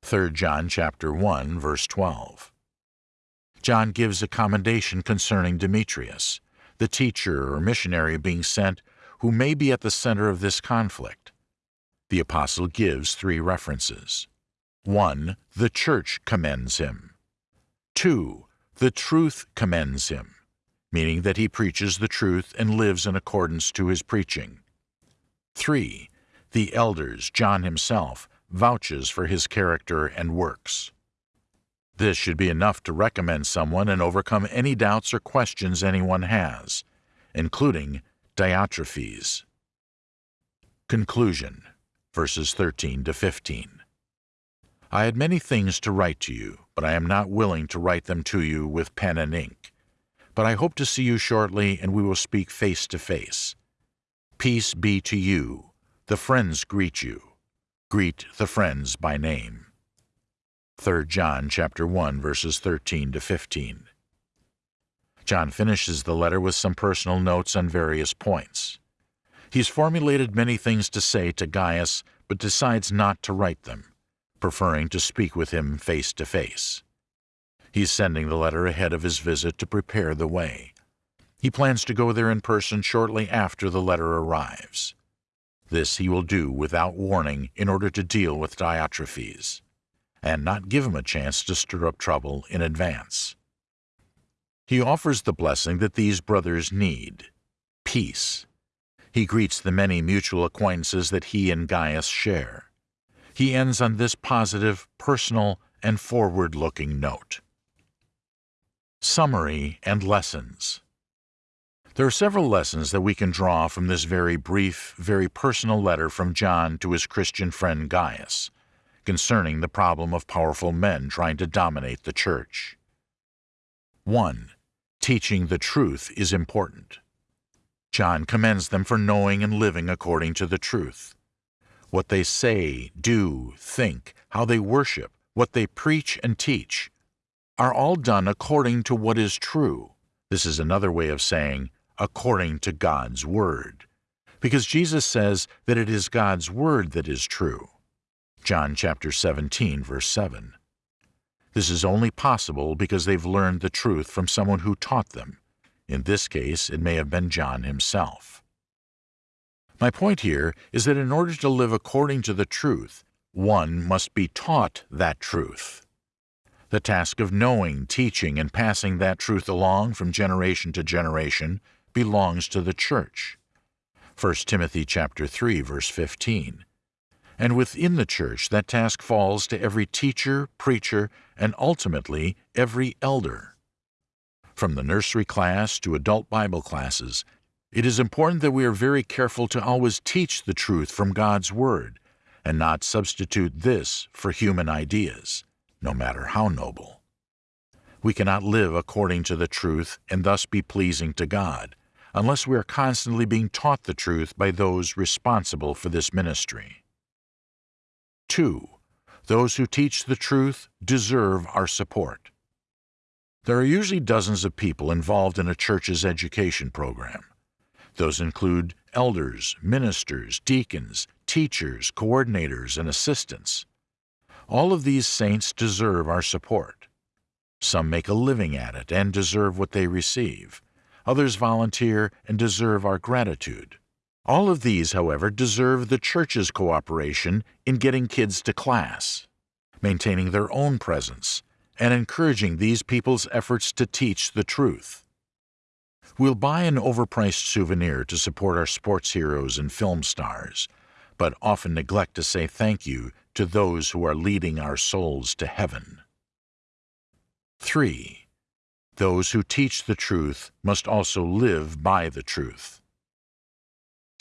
3 John chapter 1 verse 12. John gives a commendation concerning Demetrius, the teacher or missionary being sent who may be at the center of this conflict. The apostle gives three references. 1. The church commends him. 2. The truth commends him, meaning that he preaches the truth and lives in accordance to his preaching. 3. The elders, John himself, vouches for his character and works. This should be enough to recommend someone and overcome any doubts or questions anyone has, including Diotrephes. Conclusion Verses 13 to 15. I had many things to write to you, but I am not willing to write them to you with pen and ink. But I hope to see you shortly, and we will speak face to face. Peace be to you. The friends greet you. Greet the friends by name. 3 John chapter 1 verses 13 to 15. John finishes the letter with some personal notes on various points. He's formulated many things to say to Gaius, but decides not to write them preferring to speak with him face to face. He's sending the letter ahead of his visit to prepare the way. He plans to go there in person shortly after the letter arrives. This he will do without warning in order to deal with Diotrephes, and not give him a chance to stir up trouble in advance. He offers the blessing that these brothers need peace. He greets the many mutual acquaintances that he and Gaius share he ends on this positive, personal, and forward looking note. Summary and Lessons There are several lessons that we can draw from this very brief, very personal letter from John to his Christian friend Gaius concerning the problem of powerful men trying to dominate the church. 1. Teaching the truth is important. John commends them for knowing and living according to the truth what they say, do, think, how they worship, what they preach and teach, are all done according to what is true. This is another way of saying, according to God's Word. Because Jesus says that it is God's Word that is true. John chapter 17, verse 7. This is only possible because they've learned the truth from someone who taught them. In this case, it may have been John himself. My point here is that in order to live according to the truth, one must be taught that truth. The task of knowing, teaching, and passing that truth along from generation to generation belongs to the church. 1 Timothy chapter 3 verse 15. And within the church that task falls to every teacher, preacher, and ultimately every elder. From the nursery class to adult Bible classes, it is important that we are very careful to always teach the truth from God's Word and not substitute this for human ideas, no matter how noble. We cannot live according to the truth and thus be pleasing to God unless we are constantly being taught the truth by those responsible for this ministry. 2. Those who teach the truth deserve our support. There are usually dozens of people involved in a church's education program. Those include elders, ministers, deacons, teachers, coordinators, and assistants. All of these saints deserve our support. Some make a living at it and deserve what they receive. Others volunteer and deserve our gratitude. All of these, however, deserve the church's cooperation in getting kids to class, maintaining their own presence, and encouraging these people's efforts to teach the truth. We'll buy an overpriced souvenir to support our sports heroes and film stars, but often neglect to say thank you to those who are leading our souls to heaven. 3. Those who teach the truth must also live by the truth.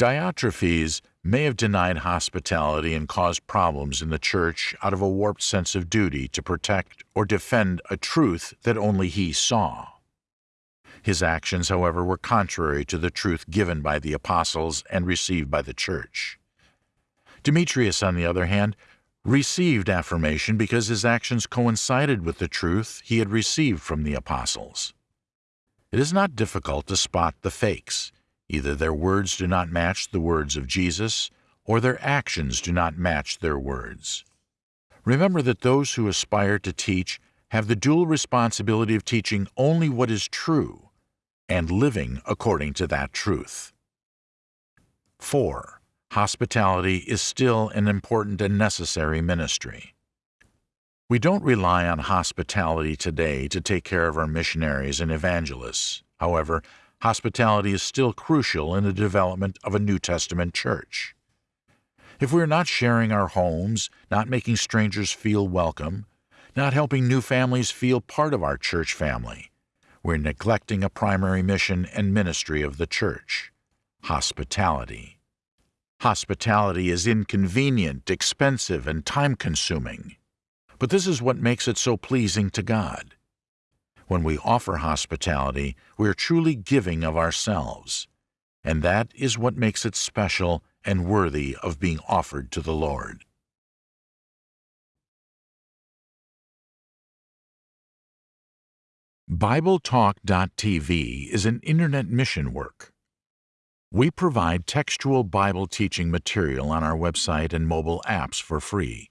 Diotrephes may have denied hospitality and caused problems in the church out of a warped sense of duty to protect or defend a truth that only he saw. His actions, however, were contrary to the truth given by the apostles and received by the church. Demetrius, on the other hand, received affirmation because his actions coincided with the truth he had received from the apostles. It is not difficult to spot the fakes. Either their words do not match the words of Jesus, or their actions do not match their words. Remember that those who aspire to teach have the dual responsibility of teaching only what is true and living according to that truth. 4. Hospitality is still an important and necessary ministry. We don't rely on hospitality today to take care of our missionaries and evangelists. However, hospitality is still crucial in the development of a New Testament church. If we're not sharing our homes, not making strangers feel welcome, not helping new families feel part of our church family, we're neglecting a primary mission and ministry of the church hospitality. Hospitality is inconvenient, expensive, and time consuming. But this is what makes it so pleasing to God. When we offer hospitality, we are truly giving of ourselves, and that is what makes it special and worthy of being offered to the Lord. BibleTalk.tv is an internet mission work. We provide textual Bible teaching material on our website and mobile apps for free.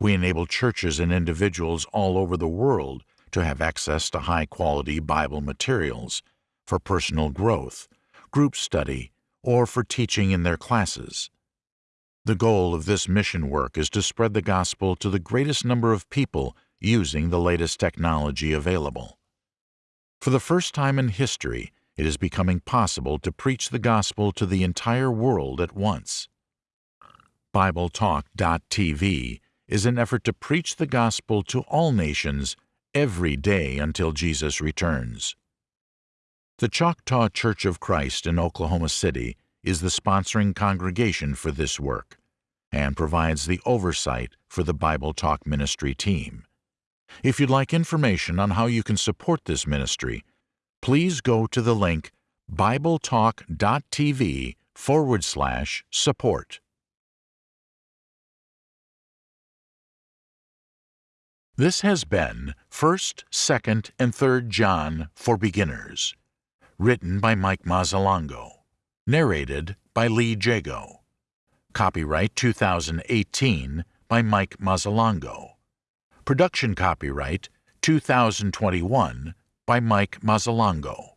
We enable churches and individuals all over the world to have access to high quality Bible materials for personal growth, group study, or for teaching in their classes. The goal of this mission work is to spread the gospel to the greatest number of people using the latest technology available. For the first time in history, it is becoming possible to preach the gospel to the entire world at once. BibleTalk.tv is an effort to preach the gospel to all nations every day until Jesus returns. The Choctaw Church of Christ in Oklahoma City is the sponsoring congregation for this work and provides the oversight for the Bible Talk Ministry team. If you'd like information on how you can support this ministry, please go to the link bibletalk.tv forward slash support. This has been 1st, 2nd, and 3rd John for Beginners, written by Mike Mazzalongo, narrated by Lee Jago. Copyright 2018 by Mike Mazzalongo. Production copyright 2021 by Mike Mazzalongo.